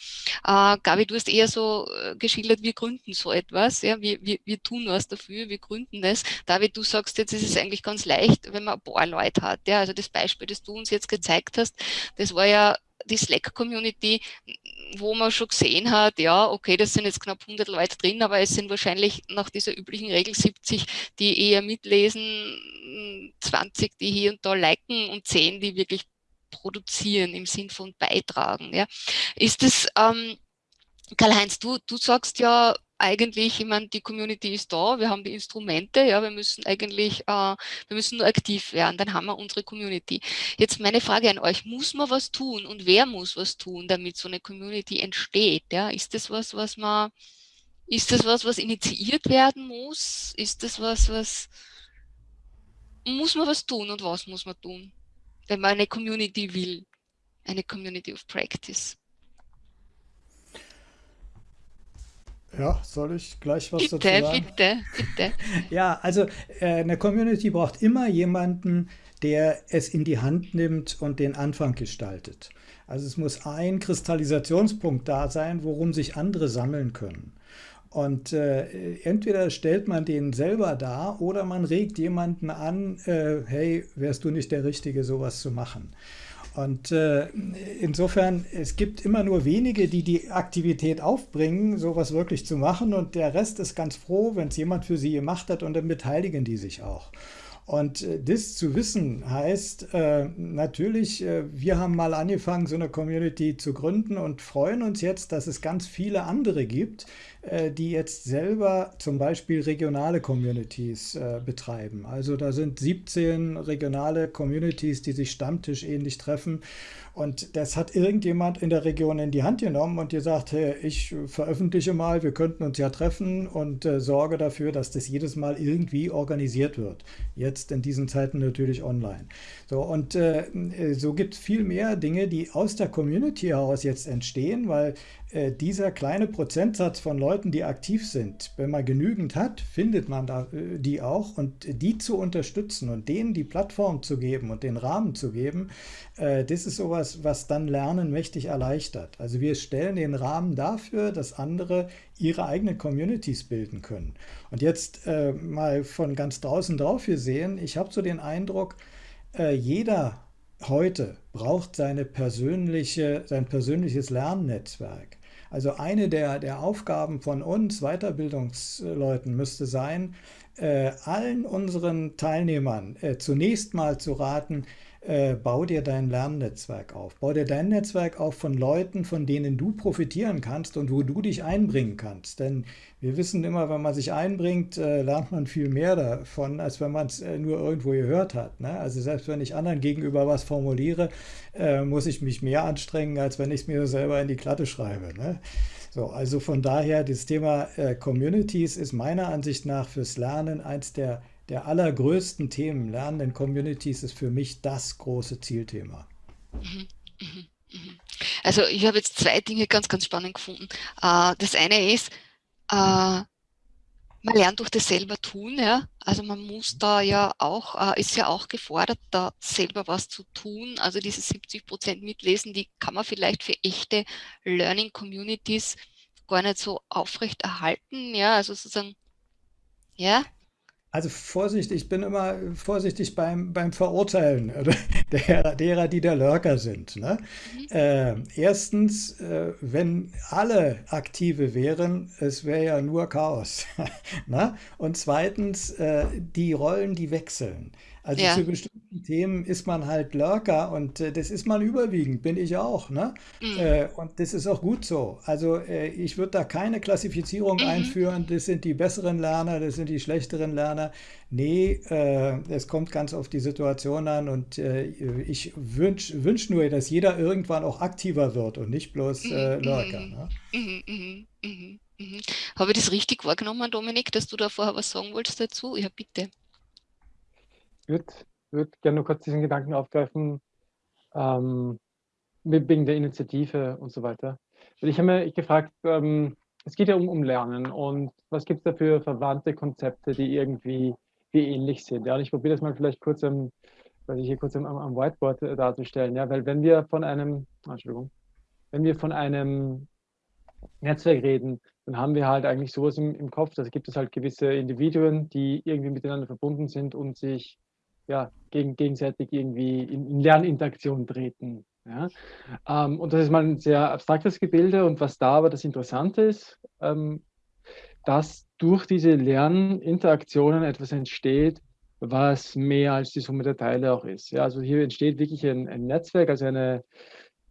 Äh, Gabi, du hast eher so äh, geschildert, wir gründen so etwas, ja, wir, wir, wir tun was dafür, wir gründen das. David, du sagst jetzt, es ist eigentlich ganz leicht, wenn man ein paar Leute hat, ja, also das Beispiel, das du uns jetzt gezeigt hast, das war ja die Slack-Community, wo man schon gesehen hat, ja, okay, das sind jetzt knapp 100 Leute drin, aber es sind wahrscheinlich nach dieser üblichen Regel 70, die eher mitlesen, 20, die hier und da liken und 10, die wirklich produzieren im Sinn von beitragen. Ja. Ist das, ähm, Karl-Heinz, du, du sagst ja, eigentlich, ich meine, die Community ist da, wir haben die Instrumente, ja, wir müssen eigentlich, äh, wir müssen nur aktiv werden, dann haben wir unsere Community. Jetzt meine Frage an euch, muss man was tun und wer muss was tun, damit so eine Community entsteht? Ja? Ist das was, was man, ist das was, was initiiert werden muss? Ist das was, was, muss man was tun und was muss man tun, wenn man eine Community will? Eine Community of Practice. Ja, soll ich gleich was bitte, dazu sagen? Bitte, bitte, [LAUGHS] Ja, also äh, eine Community braucht immer jemanden, der es in die Hand nimmt und den Anfang gestaltet. Also es muss ein Kristallisationspunkt da sein, worum sich andere sammeln können. Und äh, entweder stellt man den selber dar oder man regt jemanden an, äh, hey, wärst du nicht der Richtige, sowas zu machen. Und äh, insofern, es gibt immer nur wenige, die die Aktivität aufbringen, sowas wirklich zu machen. Und der Rest ist ganz froh, wenn es jemand für sie gemacht hat und dann beteiligen die sich auch. Und äh, das zu wissen heißt äh, natürlich, äh, wir haben mal angefangen, so eine Community zu gründen und freuen uns jetzt, dass es ganz viele andere gibt, äh, die jetzt selber zum Beispiel regionale Communities äh, betreiben. Also da sind 17 regionale Communities, die sich stammtischähnlich treffen und das hat irgendjemand in der Region in die Hand genommen und gesagt, hey, ich veröffentliche mal, wir könnten uns ja treffen und äh, sorge dafür, dass das jedes Mal irgendwie organisiert wird. Jetzt in diesen Zeiten natürlich online. So, und äh, so gibt es viel mehr Dinge, die aus der Community heraus jetzt entstehen, weil äh, dieser kleine Prozentsatz von Leuten, die aktiv sind, wenn man genügend hat, findet man da, äh, die auch und die zu unterstützen und denen die Plattform zu geben und den Rahmen zu geben, äh, das ist sowas, was dann Lernen mächtig erleichtert. Also wir stellen den Rahmen dafür, dass andere ihre eigenen Communities bilden können. Und jetzt äh, mal von ganz draußen drauf gesehen, ich habe so den Eindruck, äh, jeder heute braucht seine persönliche, sein persönliches Lernnetzwerk. Also eine der, der Aufgaben von uns Weiterbildungsleuten müsste sein, äh, allen unseren Teilnehmern äh, zunächst mal zu raten, äh, bau dir dein Lernnetzwerk auf. Bau dir dein Netzwerk auf von Leuten, von denen du profitieren kannst und wo du dich einbringen kannst. Denn wir wissen immer, wenn man sich einbringt, äh, lernt man viel mehr davon, als wenn man es äh, nur irgendwo gehört hat. Ne? Also selbst wenn ich anderen gegenüber was formuliere, äh, muss ich mich mehr anstrengen, als wenn ich es mir selber in die Klatte schreibe. Ne? So, also von daher, das Thema äh, Communities ist meiner Ansicht nach fürs Lernen eins der der allergrößten Themen, lernenden Communities, ist für mich das große Zielthema. Also ich habe jetzt zwei Dinge ganz, ganz spannend gefunden. Äh, das eine ist, äh, man lernt durch das selber tun, ja. Also man muss da ja auch, äh, ist ja auch gefordert, da selber was zu tun. Also diese 70 Prozent mitlesen, die kann man vielleicht für echte Learning Communities gar nicht so aufrecht erhalten, ja. Also sozusagen, ja, also Vorsicht, ich bin immer vorsichtig beim, beim Verurteilen [LAUGHS] der, derer, die der Lurker sind. Ne? Mhm. Äh, erstens, äh, wenn alle Aktive wären, es wäre ja nur Chaos. [LAUGHS] ne? Und zweitens, äh, die Rollen, die wechseln. Also ja. zu bestimmten Themen ist man halt Lurker und äh, das ist man überwiegend, bin ich auch. Ne? Mhm. Äh, und das ist auch gut so. Also äh, ich würde da keine Klassifizierung mhm. einführen, das sind die besseren Lerner, das sind die schlechteren Lerner. Nee, äh, es kommt ganz auf die Situation an und äh, ich wünsche wünsch nur, dass jeder irgendwann auch aktiver wird und nicht bloß äh, mhm. Lurker. Ne? Mhm. Mhm. Mhm. Mhm. Habe ich das richtig wahrgenommen, Dominik, dass du da vorher was sagen wolltest dazu? Ja, bitte würde würd gerne nur kurz diesen Gedanken aufgreifen, ähm, wegen der Initiative und so weiter. Ich habe mich gefragt, ähm, es geht ja um, um Lernen und was gibt es da für verwandte Konzepte, die irgendwie wie ähnlich sind? Ja, und ich probiere das mal vielleicht kurz am, weil ich hier kurz am, am Whiteboard äh, darzustellen. Ja, weil wenn wir von einem, ah, Entschuldigung, wenn wir von einem Netzwerk reden, dann haben wir halt eigentlich sowas im, im Kopf. Da gibt es halt gewisse Individuen, die irgendwie miteinander verbunden sind und sich ja, gegen, gegenseitig irgendwie in, in Lerninteraktion treten. Ja? Ähm, und das ist mal ein sehr abstraktes Gebilde und was da aber das Interessante ist, ähm, dass durch diese Lerninteraktionen etwas entsteht, was mehr als die Summe der Teile auch ist. Ja, also hier entsteht wirklich ein, ein Netzwerk, also, eine,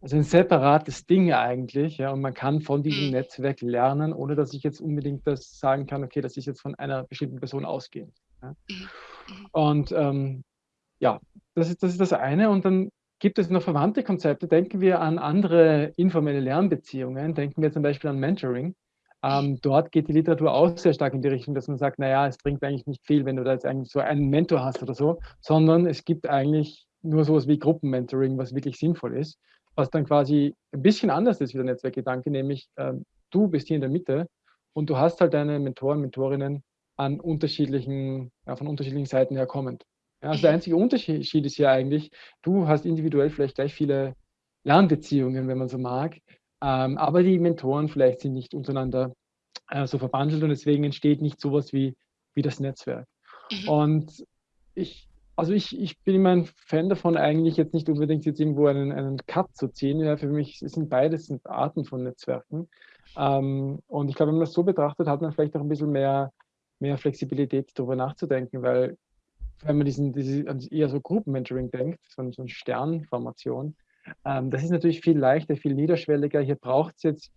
also ein separates Ding eigentlich. Ja, und man kann von diesem mhm. Netzwerk lernen, ohne dass ich jetzt unbedingt das sagen kann, okay, das ist jetzt von einer bestimmten Person ausgehend. Ja. Mhm. Mhm. Und ähm, ja, das ist, das ist das eine. Und dann gibt es noch verwandte Konzepte. Denken wir an andere informelle Lernbeziehungen. Denken wir zum Beispiel an Mentoring. Ähm, dort geht die Literatur auch sehr stark in die Richtung, dass man sagt, naja, es bringt eigentlich nicht viel, wenn du da jetzt eigentlich so einen Mentor hast oder so, sondern es gibt eigentlich nur sowas wie Gruppenmentoring, was wirklich sinnvoll ist, was dann quasi ein bisschen anders ist wie der Netzwerkgedanke, nämlich ähm, du bist hier in der Mitte und du hast halt deine Mentoren, Mentorinnen an unterschiedlichen, ja, von unterschiedlichen Seiten her kommend. Ja, also der einzige Unterschied ist ja eigentlich, du hast individuell vielleicht gleich viele Lernbeziehungen, wenn man so mag, ähm, aber die Mentoren vielleicht sind nicht untereinander äh, so verbandelt und deswegen entsteht nicht sowas wie, wie das Netzwerk. Mhm. Und ich, also ich, ich bin immer ein Fan davon, eigentlich jetzt nicht unbedingt jetzt irgendwo einen, einen Cut zu ziehen. Ja, für mich sind beides sind Arten von Netzwerken. Ähm, und ich glaube, wenn man das so betrachtet, hat man vielleicht auch ein bisschen mehr, mehr Flexibilität, darüber nachzudenken, weil wenn man diesen, diese, eher so Gruppenmentoring denkt, so, so eine Sternformation, ähm, das ist natürlich viel leichter, viel niederschwelliger. Hier braucht es jetzt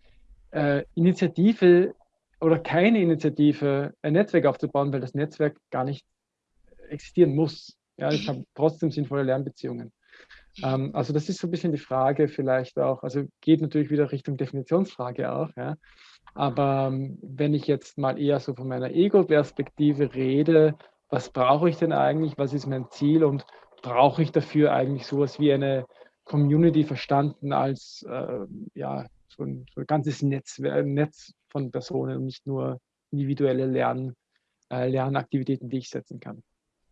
äh, Initiative oder keine Initiative, ein Netzwerk aufzubauen, weil das Netzwerk gar nicht existieren muss. Ja, ich habe trotzdem sinnvolle Lernbeziehungen. Ähm, also das ist so ein bisschen die Frage vielleicht auch, also geht natürlich wieder Richtung Definitionsfrage auch, ja. Aber ähm, wenn ich jetzt mal eher so von meiner Ego-Perspektive rede, was brauche ich denn eigentlich, was ist mein Ziel und brauche ich dafür eigentlich sowas wie eine Community verstanden als äh, ja, so ein, so ein ganzes Netzwerk, Netz von Personen und nicht nur individuelle Lern, äh, Lernaktivitäten, die ich setzen kann.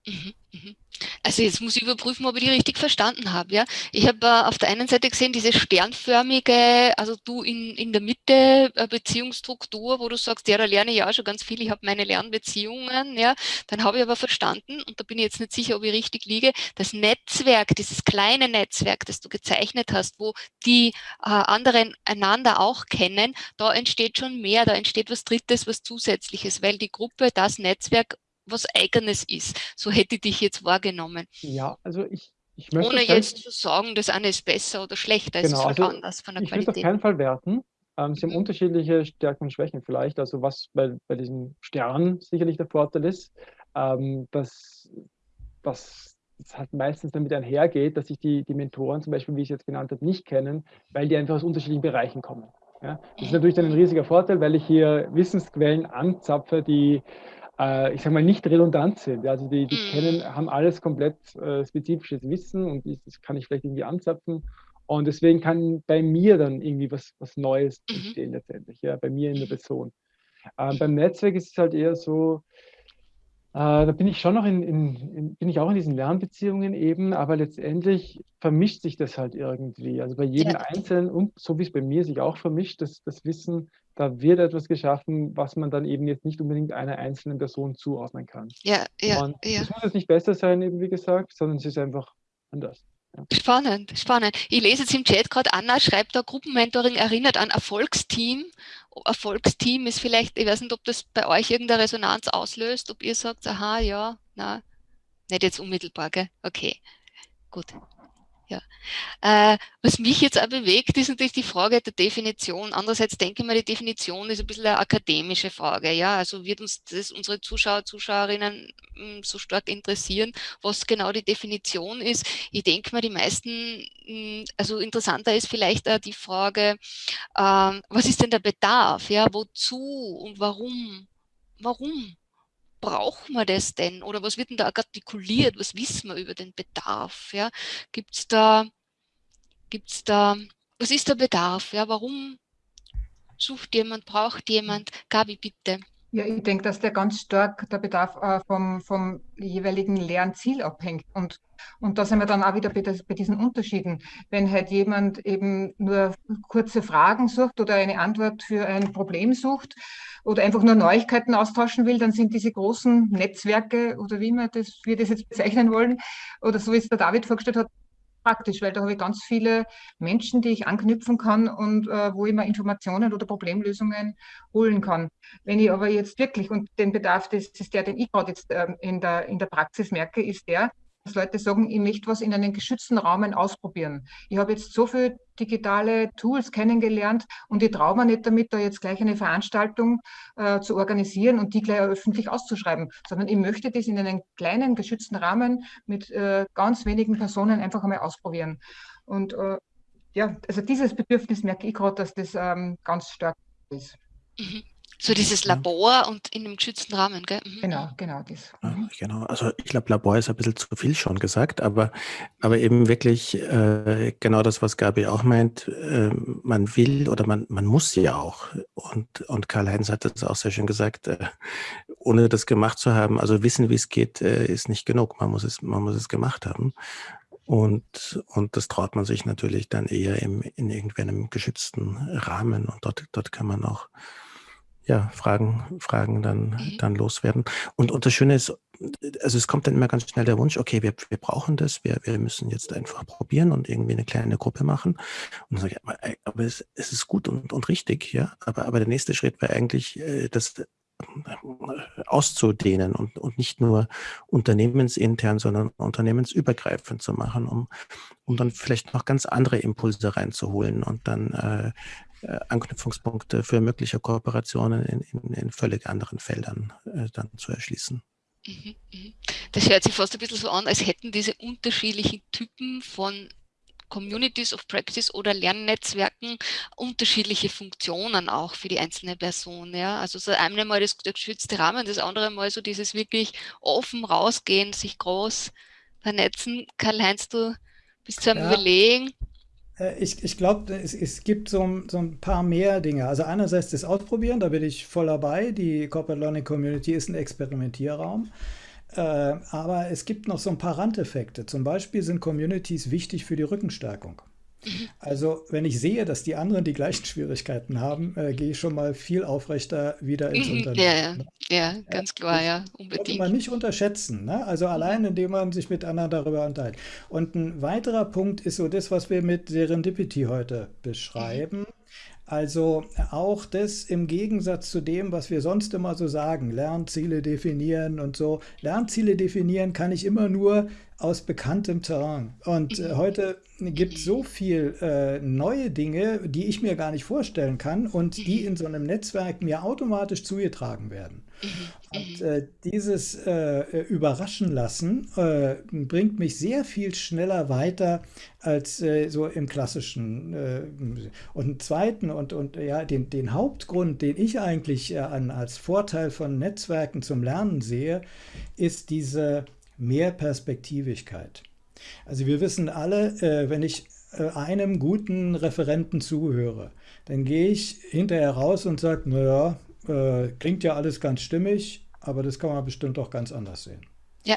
Mhm, mhm. Also jetzt muss ich überprüfen, ob ich die richtig verstanden habe. Ja? Ich habe äh, auf der einen Seite gesehen, diese sternförmige, also du in, in der Mitte äh, Beziehungsstruktur, wo du sagst, ja, da lerne ich ja auch schon ganz viel, ich habe meine Lernbeziehungen. Ja? Dann habe ich aber verstanden, und da bin ich jetzt nicht sicher, ob ich richtig liege, das Netzwerk, dieses kleine Netzwerk, das du gezeichnet hast, wo die äh, anderen einander auch kennen, da entsteht schon mehr, da entsteht was Drittes, was Zusätzliches, weil die Gruppe, das Netzwerk was Eigenes ist. So hätte ich dich jetzt wahrgenommen. Ja, also ich, ich möchte... Ohne jetzt zu sagen, das eine ist besser oder schlechter, genau, es ist halt also anders von der ich Qualität. Ich würde auf keinen Fall werten. Ähm, sie haben mhm. unterschiedliche Stärken und Schwächen vielleicht. Also was bei, bei diesem Stern sicherlich der Vorteil ist, ähm, dass, dass das halt meistens damit einhergeht, dass sich die, die Mentoren zum Beispiel, wie ich es jetzt genannt habe, nicht kennen, weil die einfach aus unterschiedlichen Bereichen kommen. Ja? Das ist mhm. natürlich dann ein riesiger Vorteil, weil ich hier Wissensquellen anzapfe, die äh, ich sage mal, nicht redundant sind. Also die, die mhm. kennen, haben alles komplett äh, spezifisches Wissen und das kann ich vielleicht irgendwie anzapfen. Und deswegen kann bei mir dann irgendwie was, was Neues mhm. entstehen letztendlich, ja, bei mir in der mhm. Person. Äh, beim Netzwerk ist es halt eher so, da bin ich schon noch in, in, in, bin ich auch in diesen Lernbeziehungen eben, aber letztendlich vermischt sich das halt irgendwie. Also bei jedem ja. Einzelnen und so wie es bei mir sich auch vermischt, das, das Wissen, da wird etwas geschaffen, was man dann eben jetzt nicht unbedingt einer einzelnen Person zuordnen kann. Ja, ja. Und ja. muss jetzt nicht besser sein, eben wie gesagt, sondern es ist einfach anders. Spannend, spannend. Ich lese jetzt im Chat gerade, Anna schreibt da, Gruppenmentoring erinnert an Erfolgsteam. Erfolgsteam ist vielleicht, ich weiß nicht, ob das bei euch irgendeine Resonanz auslöst, ob ihr sagt, aha, ja, na, nicht jetzt unmittelbar, gell? Okay, gut. Ja. Äh, was mich jetzt auch bewegt, ist natürlich die Frage der Definition. Andererseits denke ich mal, die Definition ist ein bisschen eine akademische Frage. Ja, also wird uns das unsere Zuschauer, Zuschauerinnen mh, hm, so stark interessieren, was genau die Definition ist. Ich denke mal, die meisten, mh, hm, also interessanter ist vielleicht auch die Frage, äh, was ist denn der Bedarf? Ja, wozu und warum? Warum? Brauchen wir das denn? Oder was wird denn da artikuliert? Was wissen wir über den Bedarf? Ja? Gibt es da, gibt's da, was ist der Bedarf? Ja? Warum sucht jemand, braucht jemand? Gabi, bitte. Ja, ich denke, dass der ganz stark der Bedarf äh, vom, vom jeweiligen Lernziel abhängt. Und, und da sind wir dann auch wieder bei, das, bei, diesen Unterschieden. Wenn halt jemand eben nur kurze Fragen sucht oder eine Antwort für ein Problem sucht, oder einfach nur Neuigkeiten austauschen will, dann sind diese großen Netzwerke oder wie wir das, wir das jetzt bezeichnen wollen, oder so wie es der David vorgestellt hat, praktisch, weil da habe ich ganz viele Menschen, die ich anknüpfen kann und äh, wo ich mir Informationen oder Problemlösungen holen kann. Wenn ich aber jetzt wirklich, und den Bedarf, das ist der, den ich gerade jetzt äh, in, der, in der Praxis merke, ist der, dass Leute sagen, ich möchte was in einem geschützten Rahmen ausprobieren. Ich habe jetzt so viele digitale Tools kennengelernt und ich traue mir nicht damit, da jetzt gleich eine Veranstaltung äh, zu organisieren und die gleich öffentlich auszuschreiben, sondern ich möchte das in einem kleinen, geschützten Rahmen mit äh, ganz wenigen Personen einfach einmal ausprobieren. Und äh, ja, also dieses Bedürfnis merke ich gerade, dass das ähm, ganz stark ist. Mhm. So dieses Labor und in einem geschützten Rahmen, gell? Mhm. Genau, genau das. Mhm. genau, also ich glaube, Labor ist ein bisschen zu viel schon gesagt, aber, aber eben wirklich äh, genau das, was Gabi auch meint, äh, man will oder man, man muss ja auch. Und, und Karl-Heinz hat das auch sehr schön gesagt, äh, ohne das gemacht zu haben, also wissen, wie es geht, äh, ist nicht genug. Man muss es, man muss es gemacht haben. Und, und das traut man sich natürlich dann eher im, in irgendeinem geschützten Rahmen und dort, dort kann man auch ja, Fragen, Fragen dann, Mhm. dann loswerden. Und, und das Schöne ist, also es kommt dann immer ganz schnell der Wunsch, okay, wir, wir brauchen das, wir, wir müssen jetzt einfach probieren und irgendwie eine kleine Gruppe machen. Und dann sage ich, aber, aber es, es ist gut und, und richtig, ja. Aber, aber der nächste Schritt wäre eigentlich, äh, das äh, auszudehnen und, und nicht nur unternehmensintern, sondern unternehmensübergreifend zu machen, um, um dann vielleicht noch ganz andere Impulse reinzuholen und dann äh, Anknüpfungspunkte für mögliche Kooperationen in, in, in völlig anderen Feldern äh, dann zu erschließen. Mhm, mhm. Das hört sich fast ein bisschen so an, als hätten diese unterschiedlichen Typen von Communities of Practice oder Lernnetzwerken unterschiedliche Funktionen auch für die einzelne Person. Ja? Also so einmal mal das, der geschützte Rahmen, das andere mal so dieses wirklich offen rausgehen, sich groß vernetzen. Karl-Heinz, du bist zu einem Ja. Überlegen. Äh, Ich, ich glaube, es, es gibt so, ein- so ein paar mehr Dinge. Also einerseits das Ausprobieren, da bin ich voll dabei. Die Corporate Learning Community ist ein Experimentierraum. Äh, aber es gibt noch so ein paar Randeffekte. Zum Beispiel sind Communities wichtig für die Rückenstärkung. Also wenn ich sehe, dass die anderen die gleichen Schwierigkeiten haben, äh, gehe ich schon mal viel aufrechter wieder ins Mhm, Unternehmen. Ja, ne? ja, ganz klar, ja, Sollte unbedingt. man nicht unterschätzen. Ne? Also allein, indem man sich mit anderen darüber unterhält. Und ein weiterer Punkt ist so das, was wir mit Serendipity heute beschreiben. Also auch das im Gegensatz zu dem, was wir sonst immer so sagen, Lernziele definieren und so. Lernziele definieren kann ich immer nur aus bekanntem Terrain. Und äh, heute gibt es so viel äh, neue Dinge, die ich mir gar nicht vorstellen kann und die in so einem Netzwerk mir automatisch zugetragen werden. Und äh, dieses äh, Überraschen lassen äh, bringt mich sehr viel schneller weiter als äh, so im klassischen. Äh, und einen zweiten und, und ja, den, den Hauptgrund, den ich eigentlich äh, an, als Vorteil von Netzwerken zum Lernen sehe, ist diese Mehrperspektivigkeit. Also wir wissen alle, äh, wenn ich äh, einem guten Referenten zuhöre, dann gehe ich hinterher raus und sage, naja, äh, klingt ja alles ganz stimmig, aber das kann man bestimmt auch ganz anders sehen. Ja.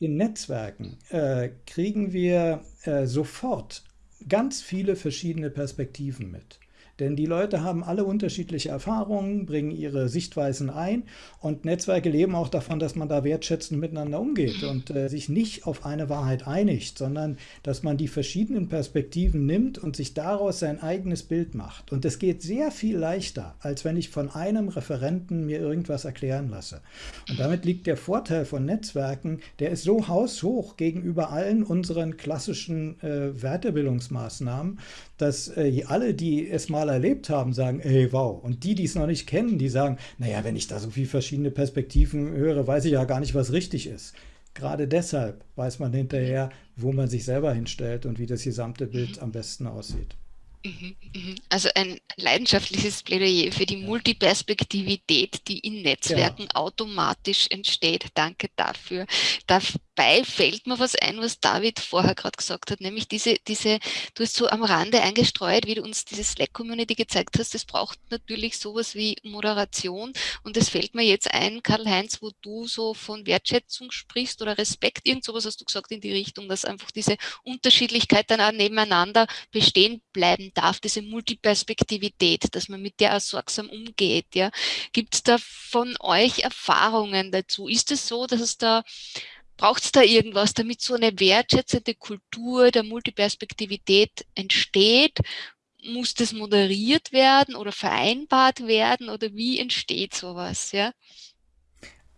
In Netzwerken äh, kriegen wir äh, sofort ganz viele verschiedene Perspektiven mit. Denn die Leute haben alle unterschiedliche Erfahrungen, bringen ihre Sichtweisen ein und Netzwerke leben auch davon, dass man da wertschätzend miteinander umgeht und äh, sich nicht auf eine Wahrheit einigt, sondern dass man die verschiedenen Perspektiven nimmt und sich daraus sein eigenes Bild macht. Und es geht sehr viel leichter, als wenn ich von einem Referenten mir irgendwas erklären lasse. Und damit liegt der Vorteil von Netzwerken, der ist so haushoch gegenüber allen unseren klassischen äh, Weiterbildungsmaßnahmen, dass äh, alle, die es mal erlebt haben, sagen, ey, wow. Und die, die es noch nicht kennen, die sagen, naja, wenn ich da so viele verschiedene Perspektiven höre, weiß ich ja gar nicht, was richtig ist. Gerade deshalb weiß man hinterher, wo man sich selber hinstellt und wie das gesamte Bild am besten aussieht. Mhm, mhm. Also ein leidenschaftliches Plädoyer für die Multiperspektivität, die in Netzwerken automatisch entsteht. Danke dafür. Dabei fällt mir was ein, was David vorher gerade gesagt hat, nämlich diese, diese, du hast so am Rande eingestreut, wie du uns diese Slack-Community gezeigt hast, das braucht natürlich sowas wie Moderation und es fällt mir jetzt ein, Karl-Heinz, wo du so von Wertschätzung sprichst oder Respekt, irgend sowas hast du gesagt in die Richtung, dass einfach diese Unterschiedlichkeit dann auch nebeneinander bestehen bleiben darf, diese Multiperspektivität, dass man mit der auch sorgsam umgeht. Ja. Gibt es da von euch Erfahrungen dazu? Ist es so, dass es da, braucht es da irgendwas, damit so eine wertschätzende Kultur der Multiperspektivität entsteht? Muss das moderiert werden oder vereinbart werden oder wie entsteht sowas? Ja?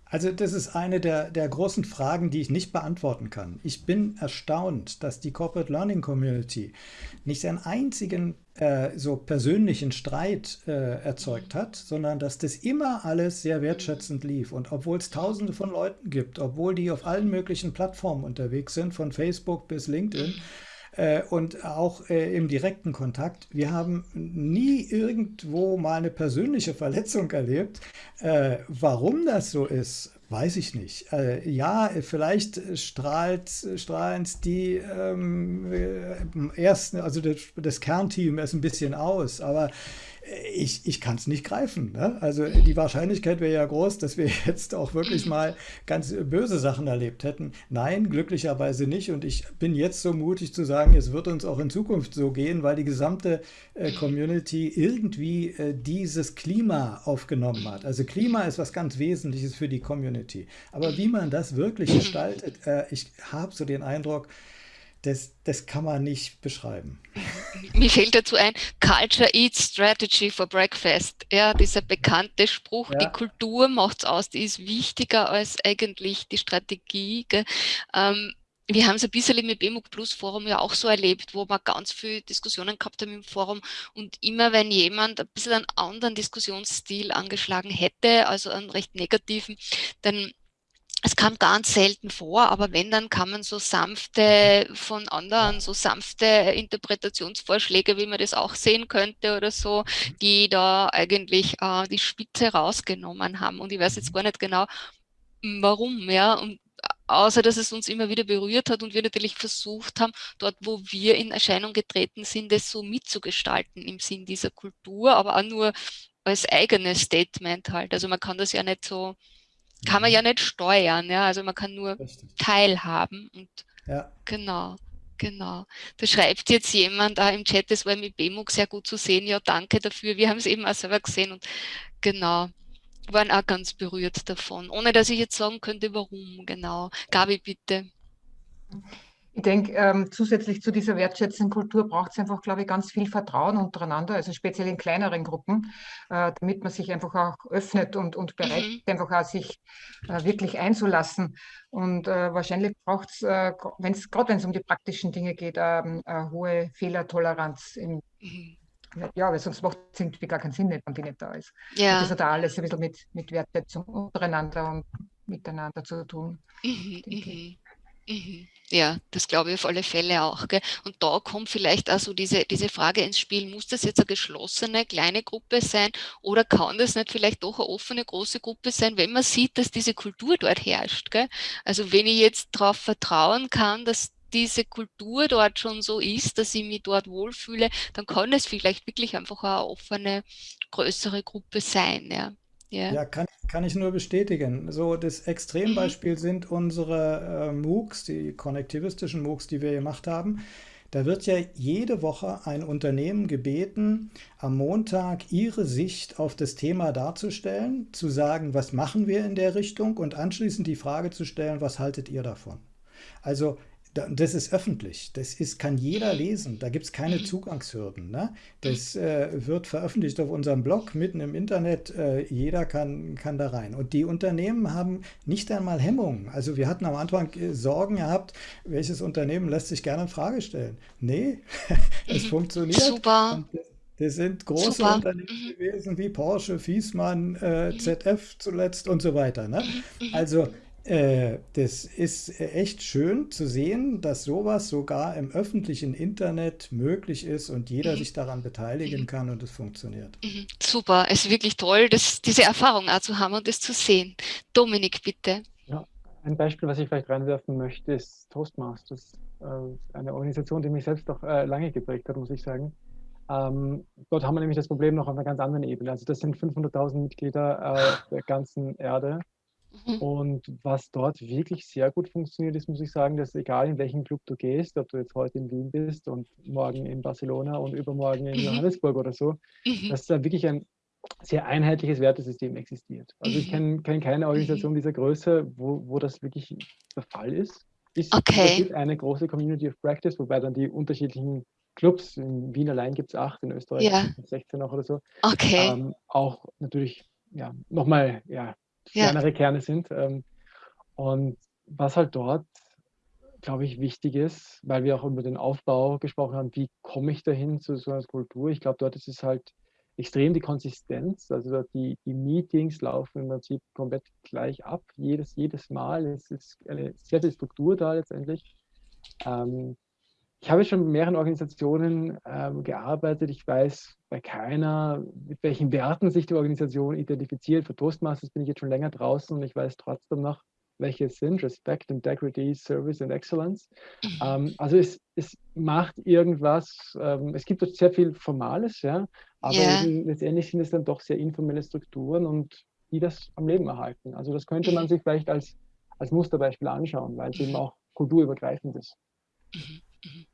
Also das ist eine der, der großen Fragen, die ich nicht beantworten kann. Ich bin erstaunt, dass die Corporate Learning Community nicht einen einzigen äh, so persönlichen Streit äh, erzeugt hat, sondern dass das immer alles sehr wertschätzend lief. Und obwohl es tausende von Leuten gibt, obwohl die auf allen möglichen Plattformen unterwegs sind, von Facebook bis LinkedIn, und auch äh, im direkten Kontakt. Wir haben nie irgendwo mal eine persönliche Verletzung erlebt. Äh, warum das so ist, Weiß ich nicht. Äh, ja, vielleicht strahlt, strahlen es die ähm, äh, ersten, also das, das Kernteam erst ein bisschen aus, aber ich, ich kann es nicht greifen. Ne? Also die Wahrscheinlichkeit wäre ja groß, dass wir [LAUGHS] jetzt auch wirklich mal ganz böse Sachen erlebt hätten. Nein, glücklicherweise nicht. Und ich bin jetzt so mutig zu sagen, es wird uns auch in Zukunft so gehen, weil die gesamte äh, Community irgendwie äh, dieses Klima aufgenommen hat. Also Klima ist was ganz Wesentliches für die Community. Aber wie man das wirklich gestaltet, äh, ich habe so den Eindruck, das, das kann man nicht beschreiben. [LAUGHS] Mir fällt dazu ein, Culture Eats Strategy for Breakfast. Ja, dieser bekannte Spruch, ja. die Kultur macht es aus, die ist wichtiger als eigentlich die Strategie. Ähm, wir haben es ein bisschen mit BMUG Plus Forum ja auch so erlebt, wo wir ganz viele Diskussionen gehabt haben im Forum und immer wenn jemand ein bisschen einen anderen Diskussionsstil angeschlagen hätte, also einen recht negativen, dann es kam ganz selten vor, aber wenn, dann kamen so sanfte von anderen, so sanfte Interpretationsvorschläge, wie man das auch sehen könnte oder so, die da eigentlich äh, die Spitze rausgenommen haben. Und ich weiß jetzt gar nicht genau, warum, ja. Und außer dass es uns immer wieder berührt hat und wir natürlich versucht haben, dort, wo wir in Erscheinung getreten sind, das so mitzugestalten im Sinn dieser Kultur, aber auch nur als eigenes Statement halt. Also man kann das ja nicht so kann man ja nicht steuern, ja, also man kann nur Richtig. teilhaben und ja. genau, genau. Da schreibt jetzt jemand da im Chat, das war mit BMUG sehr gut zu sehen, ja, danke dafür, wir haben es eben auch selber gesehen und genau, waren auch ganz berührt davon, ohne dass ich jetzt sagen könnte, warum, genau. Gabi, bitte. Ich denke, ähm, zusätzlich zu dieser wertschätzenden Kultur braucht es einfach, glaube ich, ganz viel Vertrauen untereinander, also speziell in kleineren Gruppen, äh, damit man sich einfach auch öffnet und, und bereit mhm. ist, einfach auch sich äh, wirklich einzulassen. Und äh, wahrscheinlich braucht es, äh, gerade wenn es um die praktischen Dinge geht, ähm, eine hohe Fehlertoleranz. Im, mhm. Ja, weil sonst macht es irgendwie gar keinen Sinn, wenn die nicht da ist. Ja. Und das hat auch alles ein bisschen mit, mit Wertschätzung untereinander und miteinander zu tun. Mhm, mhm. Ja, das glaube ich auf alle Fälle auch. Gell? Und da kommt vielleicht also diese, diese Frage ins Spiel, muss das jetzt eine geschlossene kleine Gruppe sein oder kann das nicht vielleicht doch eine offene große Gruppe sein, wenn man sieht, dass diese Kultur dort herrscht. Gell? Also wenn ich jetzt darauf vertrauen kann, dass diese Kultur dort schon so ist, dass ich mich dort wohlfühle, dann kann es vielleicht wirklich einfach eine offene, größere Gruppe sein. Ja. Ja, ja kann, kann ich nur bestätigen. So, das Extrembeispiel [CLEARS THROAT] sind unsere äh, MOOCs, die konnektivistischen MOOCs, die wir gemacht haben. Da wird ja jede Woche ein Unternehmen gebeten, am Montag ihre Sicht auf das Thema darzustellen, zu sagen, was machen wir in der Richtung und anschließend die Frage zu stellen, was haltet ihr davon? Also das ist öffentlich, das ist, kann jeder lesen, da gibt es keine Zugangshürden. Ne? Das äh, wird veröffentlicht auf unserem Blog, mitten im Internet, äh, jeder kann, kann da rein. Und die Unternehmen haben nicht einmal Hemmungen. Also wir hatten am Anfang äh, Sorgen gehabt, welches Unternehmen lässt sich gerne in Frage stellen. Nee, [LAUGHS] es mhm. funktioniert. Super. Das sind große Super. Unternehmen mhm. gewesen wie Porsche, Fiesmann, äh, mhm. ZF zuletzt und so weiter. Ne? Also äh, das ist echt schön zu sehen, dass sowas sogar im öffentlichen Internet möglich ist und jeder mhm. sich daran beteiligen mhm. kann und es funktioniert. Mhm. Super, es ist wirklich toll, das, diese Erfahrung auch zu haben und das zu sehen. Dominik, bitte. Ja, ein Beispiel, was ich vielleicht reinwerfen möchte, ist Toastmasters. Äh, eine Organisation, die mich selbst auch äh, lange geprägt hat, muss ich sagen. Ähm, dort haben wir nämlich das Problem noch auf einer ganz anderen Ebene. Also das sind 500.000 Mitglieder äh, der ganzen Erde Mhm. Und was dort wirklich sehr gut funktioniert ist, muss ich sagen, dass egal in welchen Club du gehst, ob du jetzt heute in Wien bist und morgen in Barcelona und übermorgen in mhm. Johannesburg oder so, mhm. dass da wirklich ein sehr einheitliches Wertesystem existiert. Also ich kenne kenn keine Organisation dieser Größe, wo, wo das wirklich der Fall ist. ist okay. Es gibt eine große Community of Practice, wobei dann die unterschiedlichen Clubs, in Wien allein gibt es acht, in Österreich ja. 16 noch oder so, okay. ähm, auch natürlich ja, nochmal ja, kleinere ja. Kerne sind. Ähm, und was halt dort, glaube ich, wichtig ist, weil wir auch über den Aufbau gesprochen haben, wie komme ich dahin zu so einer Kultur? Ich glaube, dort ist es halt extrem die Konsistenz. Also die, die Meetings laufen im Prinzip komplett gleich ab, jedes, jedes Mal. Es ist eine sehr viel Struktur da letztendlich. Ähm, ich habe schon mit mehreren Organisationen ähm, gearbeitet. Ich weiß bei keiner, mit welchen Werten sich die Organisation identifiziert. Für Toastmasters bin ich jetzt schon länger draußen und ich weiß trotzdem noch, welche es sind. Respect, Integrity, Service and Excellence. Mhm. Ähm, also es, es macht irgendwas, ähm, es gibt sehr viel Formales, ja, aber yeah. letztendlich sind es dann doch sehr informelle Strukturen und die das am Leben erhalten. Also das könnte man sich vielleicht als, als Musterbeispiel anschauen, weil es eben auch kulturübergreifend ist. Mhm. Mhm.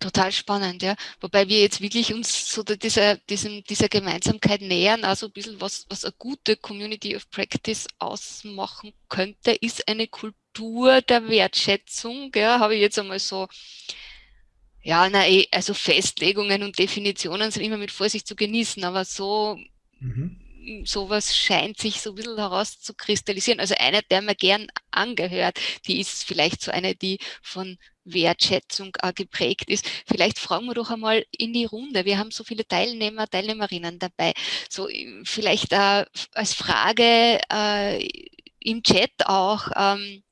Total spannend, ja. Wobei wir jetzt wirklich uns so dieser, diesem, dieser Gemeinsamkeit nähern, also ein bisschen was, was eine gute Community of Practice ausmachen könnte, ist eine Kultur der Wertschätzung, ja, habe ich jetzt einmal so, ja, na, eh, also Festlegungen und Definitionen sind immer mit Vorsicht zu genießen, aber so, mhm sowas scheint sich so ein bisschen herauszukristallisieren. Also eine, der mir gern angehört, die ist vielleicht so eine, die von Wertschätzung äh, geprägt ist. Vielleicht fragen wir doch einmal in die Runde. Wir haben so viele Teilnehmer, Teilnehmerinnen dabei. So äh, vielleicht äh, als Frage äh, im Chat auch, ähm,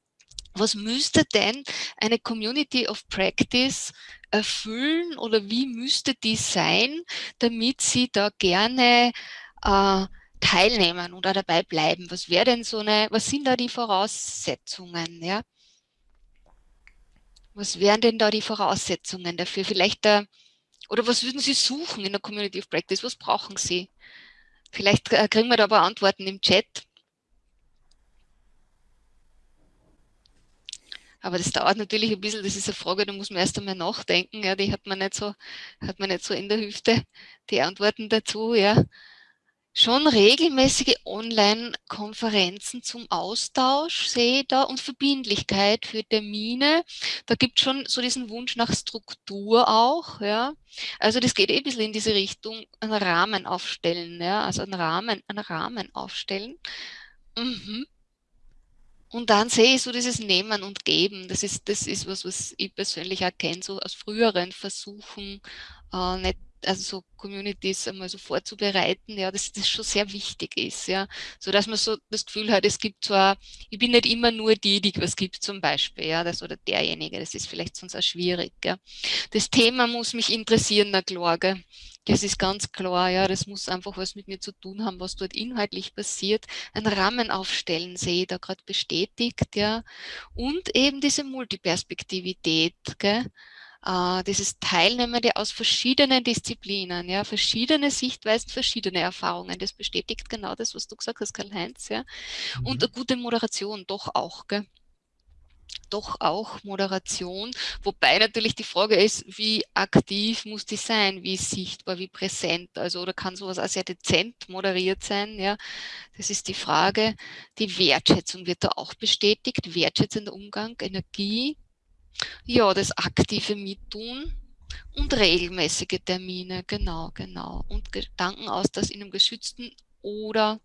was müsste denn eine Community of Practice erfüllen oder wie müsste die sein, damit sie da gerne äh, teilnehmen oder dabei bleiben? Was wäre denn so eine, was sind da die Voraussetzungen, ja? Was wären denn da die Voraussetzungen dafür? Vielleicht da, oder was würden Sie suchen in der Community of Practice? Was brauchen Sie? Vielleicht äh, kriegen wir da aber Antworten im Chat. Aber das dauert natürlich ein bisschen, das ist eine Frage, da muss man erst einmal nachdenken, ja, die hat man nicht so, hat man nicht so in der Hüfte, die Antworten dazu, ja schon regelmäßige Online-Konferenzen zum Austausch, sehe da, und Verbindlichkeit für Termine. Da gibt es schon so diesen Wunsch nach Struktur auch, ja. Also das geht eh ein bisschen in diese Richtung, einen Rahmen aufstellen, ja, also einen Rahmen, einen Rahmen aufstellen. Mhm. Und dann sehe ich so dieses Nehmen und Geben. Das ist, das ist was, was ich persönlich erkenne, so aus früheren Versuchen, äh, nicht also so Communities einmal so vorzubereiten, ja, dass das schon sehr wichtig ist, ja, so dass man so das Gefühl hat, es gibt zwar, ich bin nicht immer nur die, die was gibt zum Beispiel, ja, das oder derjenige, das ist vielleicht sonst auch schwierig, ja. Das Thema muss mich interessieren, na klar, gell. Das ist ganz klar, ja, das muss einfach was mit mir zu tun haben, was dort inhaltlich passiert. Ein Rahmen aufstellen, sehe ich da gerade bestätigt, ja. Und eben diese Multiperspektivität, gell äh, dieses Teilnehmende aus verschiedenen Disziplinen, ja, verschiedene Sichtweisen, verschiedene Erfahrungen. Das bestätigt genau das, was du gesagt hast, Karl-Heinz, ja. Mhm. Und eine gute Moderation doch auch, gell doch auch Moderation, wobei natürlich die Frage ist, wie aktiv muss die sein, wie sichtbar, wie präsent, also oder kann sowas auch sehr dezent moderiert sein, ja, das ist die Frage. Die Wertschätzung wird da auch bestätigt, wertschätzender Umgang, Energie, ja, das aktive Mittun und regelmäßige Termine, genau, genau. Und Gedankenaustausch in einem geschützten oder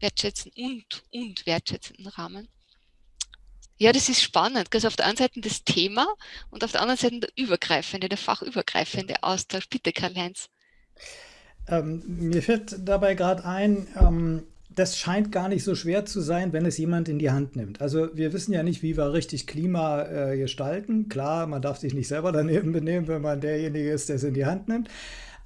wertschätzenden und, und wertschätzenden Rahmen. Ja, das ist spannend. Also auf der einen Seite das Thema und auf der anderen Seite der übergreifende, der fachübergreifende Austausch. Bitte, Karl-Heinz. Ähm, mir fällt dabei gerade ein, ähm, das scheint gar nicht so schwer zu sein, wenn es jemand in die Hand nimmt. Also wir wissen ja nicht, wie wir richtig Klima äh, gestalten. Klar, man darf sich nicht selber daneben [LAUGHS] benehmen, wenn man derjenige ist, der es in die Hand nimmt.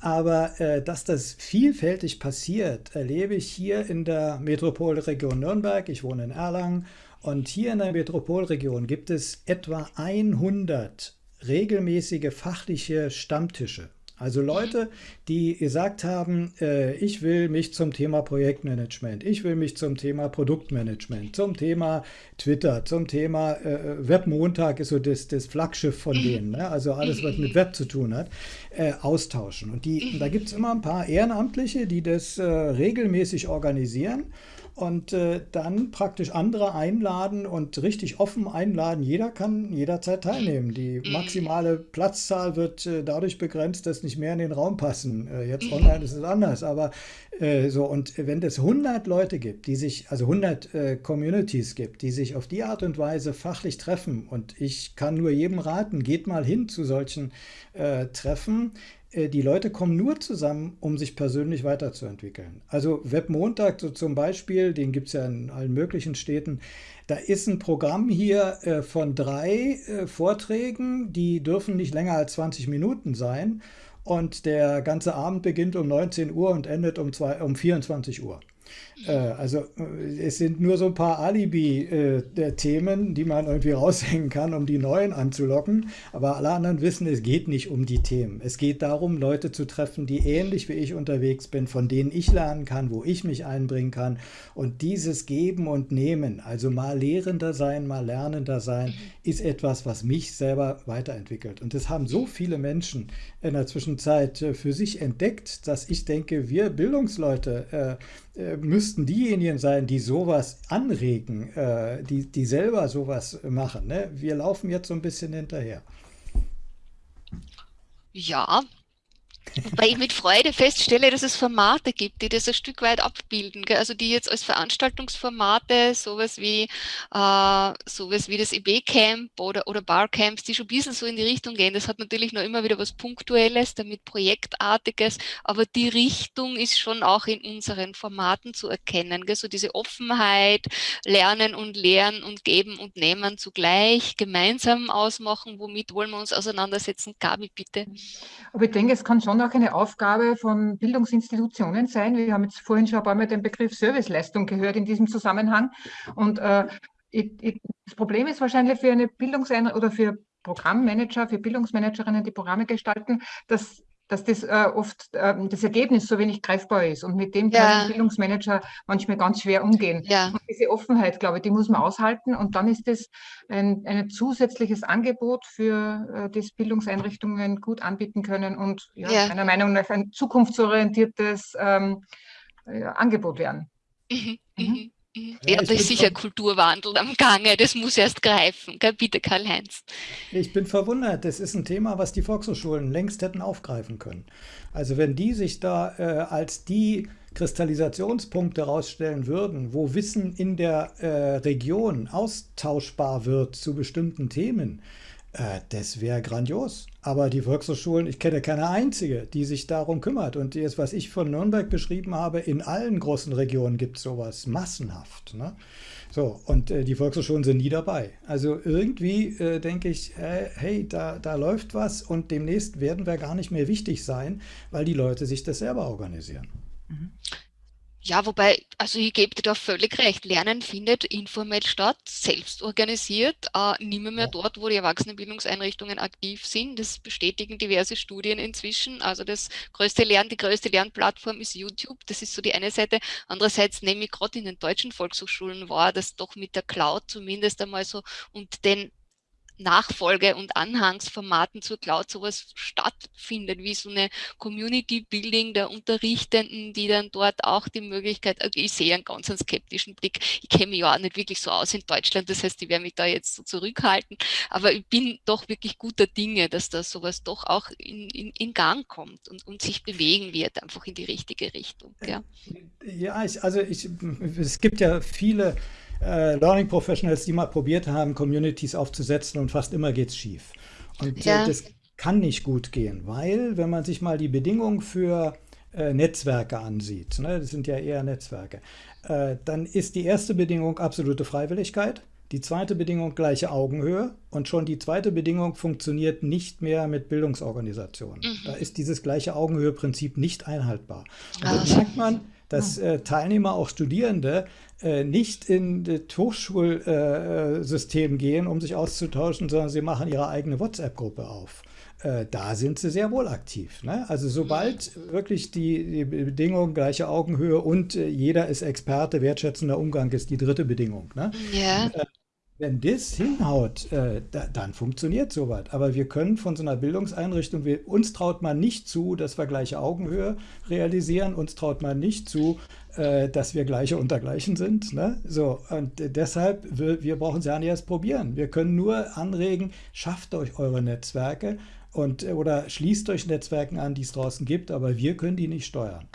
Aber äh, dass das vielfältig passiert, erlebe ich hier in der Metropolregion Nürnberg. Ich wohne in Erlangen. Und hier in der Metropolregion gibt es etwa 100 regelmäßige fachliche Stammtische. Also Leute, die gesagt haben, äh, ich will mich zum Thema Projektmanagement, ich will mich zum Thema Produktmanagement, zum Thema Twitter, zum Thema äh, Webmontag ist so das, das Flaggschiff von denen, ne? also alles, was mit Web zu tun hat, äh, austauschen. Und die, da gibt es immer ein paar Ehrenamtliche, die das äh, regelmäßig organisieren und äh, dann praktisch andere einladen und richtig offen einladen. Jeder kann jederzeit teilnehmen. Die mhm. maximale Platzzahl wird äh, dadurch begrenzt, dass nicht mehr in den Raum passen. Äh, jetzt online ist es anders, aber äh, so. Und wenn es 100 Leute gibt, die sich, also 100 äh, Communities gibt, die sich auf die Art und Weise fachlich treffen und ich kann nur jedem raten, geht mal hin zu solchen äh, Treffen, die Leute kommen nur zusammen, um sich persönlich weiterzuentwickeln. Also Webmontag so zum Beispiel, den gibt es ja in allen möglichen Städten, da ist ein Programm hier äh, von drei äh, Vorträgen, die dürfen nicht länger als 20 Minuten sein. Und der ganze Abend beginnt um 19 Uhr und endet um, zwei, um 24 Uhr. Äh, also äh, es sind nur so ein paar Alibi-Themen, äh, die man irgendwie [LAUGHS] raushängen kann, um die neuen anzulocken. Aber alle anderen wissen, es geht nicht um die Themen. Es geht darum, Leute zu treffen, die ähnlich wie ich unterwegs bin, von denen ich lernen kann, wo ich mich einbringen kann. Und dieses Geben und Nehmen, also mal Lehrender sein, mal Lernender sein, ist etwas, was mich selber weiterentwickelt. Und das haben so viele Menschen in der Zwischenzeit für sich entdeckt, dass ich denke, wir Bildungsleute, äh, müssten diejenigen sein, die sowas anregen, äh, die, die selber sowas machen. Ne? Wir laufen jetzt so ein bisschen hinterher. Ja, weil ich mit Freude feststelle, dass es Formate gibt, die das ein Stück weit abbilden. Gell? Also die jetzt als Veranstaltungsformate, sowas wie, äh, sowas wie das EB-Camp oder, oder Barcamps, die schon ein bisschen so in die Richtung gehen. Das hat natürlich noch immer wieder was Punktuelles, damit Projektartiges, aber die Richtung ist schon auch in unseren Formaten zu erkennen. Gell? So diese Offenheit, Lernen und Lehren und Geben und Nehmen zugleich, gemeinsam ausmachen, womit wollen wir uns auseinandersetzen. Gabi, bitte. Aber ich denke, es kann schon auch eine Aufgabe von Bildungsinstitutionen sein. Wir haben jetzt vorhin schon ein paar Mal den Begriff Serviceleistung gehört in diesem Zusammenhang. Und äh, das Problem ist wahrscheinlich für eine Bildungseinrichtung oder für Programmmanager, für Bildungsmanagerinnen, die Programme gestalten, dass dass das äh, oft äh, das Ergebnis so wenig greifbar ist und mit dem ja. kann Bildungsmanager manchmal ganz schwer umgehen. Ja. Und diese Offenheit, glaube ich, die muss man aushalten und dann ist das ein, ein zusätzliches Angebot für äh, das Bildungseinrichtungen gut anbieten können und ja, ja. meiner Meinung nach ein zukunftsorientiertes ähm, Angebot werden. Mhm. Mhm. Mhm. Ja, da ist sicher Kulturwandel am Gange, das muss erst greifen. Bitte, Karl-Heinz. Ich bin verwundert, das ist ein Thema, was die Volkshochschulen längst hätten aufgreifen können. Also wenn die sich da äh, als die Kristallisationspunkte herausstellen würden, wo Wissen in der äh, Region austauschbar wird zu bestimmten Themen, äh, das wäre grandios. Aber die Volkshochschulen, ich kenne keine einzige, die sich darum kümmert. Und jetzt, was ich von Nürnberg beschrieben habe, in allen großen Regionen gibt es sowas massenhaft. Ne? So, und äh, die Volkshochschulen sind nie dabei. Also irgendwie äh, denke ich, äh, hey, da, da läuft was und demnächst werden wir gar nicht mehr wichtig sein, weil die Leute sich das selber organisieren. Mhm. Ja, wobei, also ich gebe dir da völlig recht. Lernen findet informell statt, selbst organisiert, äh, nicht mehr, mehr dort, wo die Erwachsenenbildungseinrichtungen aktiv sind. Das bestätigen diverse Studien inzwischen. Also das größte Lernen, die größte Lernplattform ist YouTube. Das ist so die eine Seite. Andererseits nehme ich gerade in den deutschen Volkshochschulen wahr, dass doch mit der Cloud zumindest einmal so und den Nachfolge- und Anhangsformaten zur Cloud sowas stattfindet, wie so eine Community-Building der Unterrichtenden, die dann dort auch die Möglichkeit, also ich sehe einen ganz einen skeptischen Blick, ich kenne mich ja auch nicht wirklich so aus in Deutschland, das heißt, ich werde mich da jetzt so zurückhalten, aber ich bin doch wirklich guter Dinge, dass da sowas doch auch in, in, in Gang kommt und, und sich bewegen wird, einfach in die richtige Richtung. Ja, ja ich, also ich, es gibt ja viele äh, Learning Professionals, die mal probiert haben, Communities aufzusetzen und fast immer geht es schief. Und äh, ja. das kann nicht gut gehen, weil wenn man sich mal die Bedingungen für äh, Netzwerke ansieht, ne, das sind ja eher Netzwerke, äh, dann ist die erste Bedingung absolute Freiwilligkeit. Die zweite Bedingung gleiche Augenhöhe und schon die zweite Bedingung funktioniert nicht mehr mit Bildungsorganisationen. Mhm. Da ist dieses gleiche Augenhöhe-Prinzip nicht einhaltbar. Und ah. das merkt man, dass äh, Teilnehmer, auch Studierende, äh, nicht in das Hochschulsystem gehen, um sich auszutauschen, sondern sie machen ihre eigene WhatsApp-Gruppe auf. Äh, da sind sie sehr wohl aktiv. Ne? Also sobald wirklich die, die Bedingung gleiche Augenhöhe und äh, jeder ist Experte, wertschätzender Umgang ist die dritte Bedingung. Ne? Ja. Äh, wenn das hinhaut, äh, da, dann funktioniert sowas. Aber wir können von so einer Bildungseinrichtung, wir, uns traut man nicht zu, dass wir gleiche Augenhöhe realisieren, uns traut man nicht zu, äh, dass wir gleiche untergleichen sind. Ne? So, und deshalb, wir, wir brauchen es ja nicht erst probieren. Wir können nur anregen, schafft euch eure Netzwerke und, oder schließt euch Netzwerken an, die es draußen gibt, aber wir können die nicht steuern.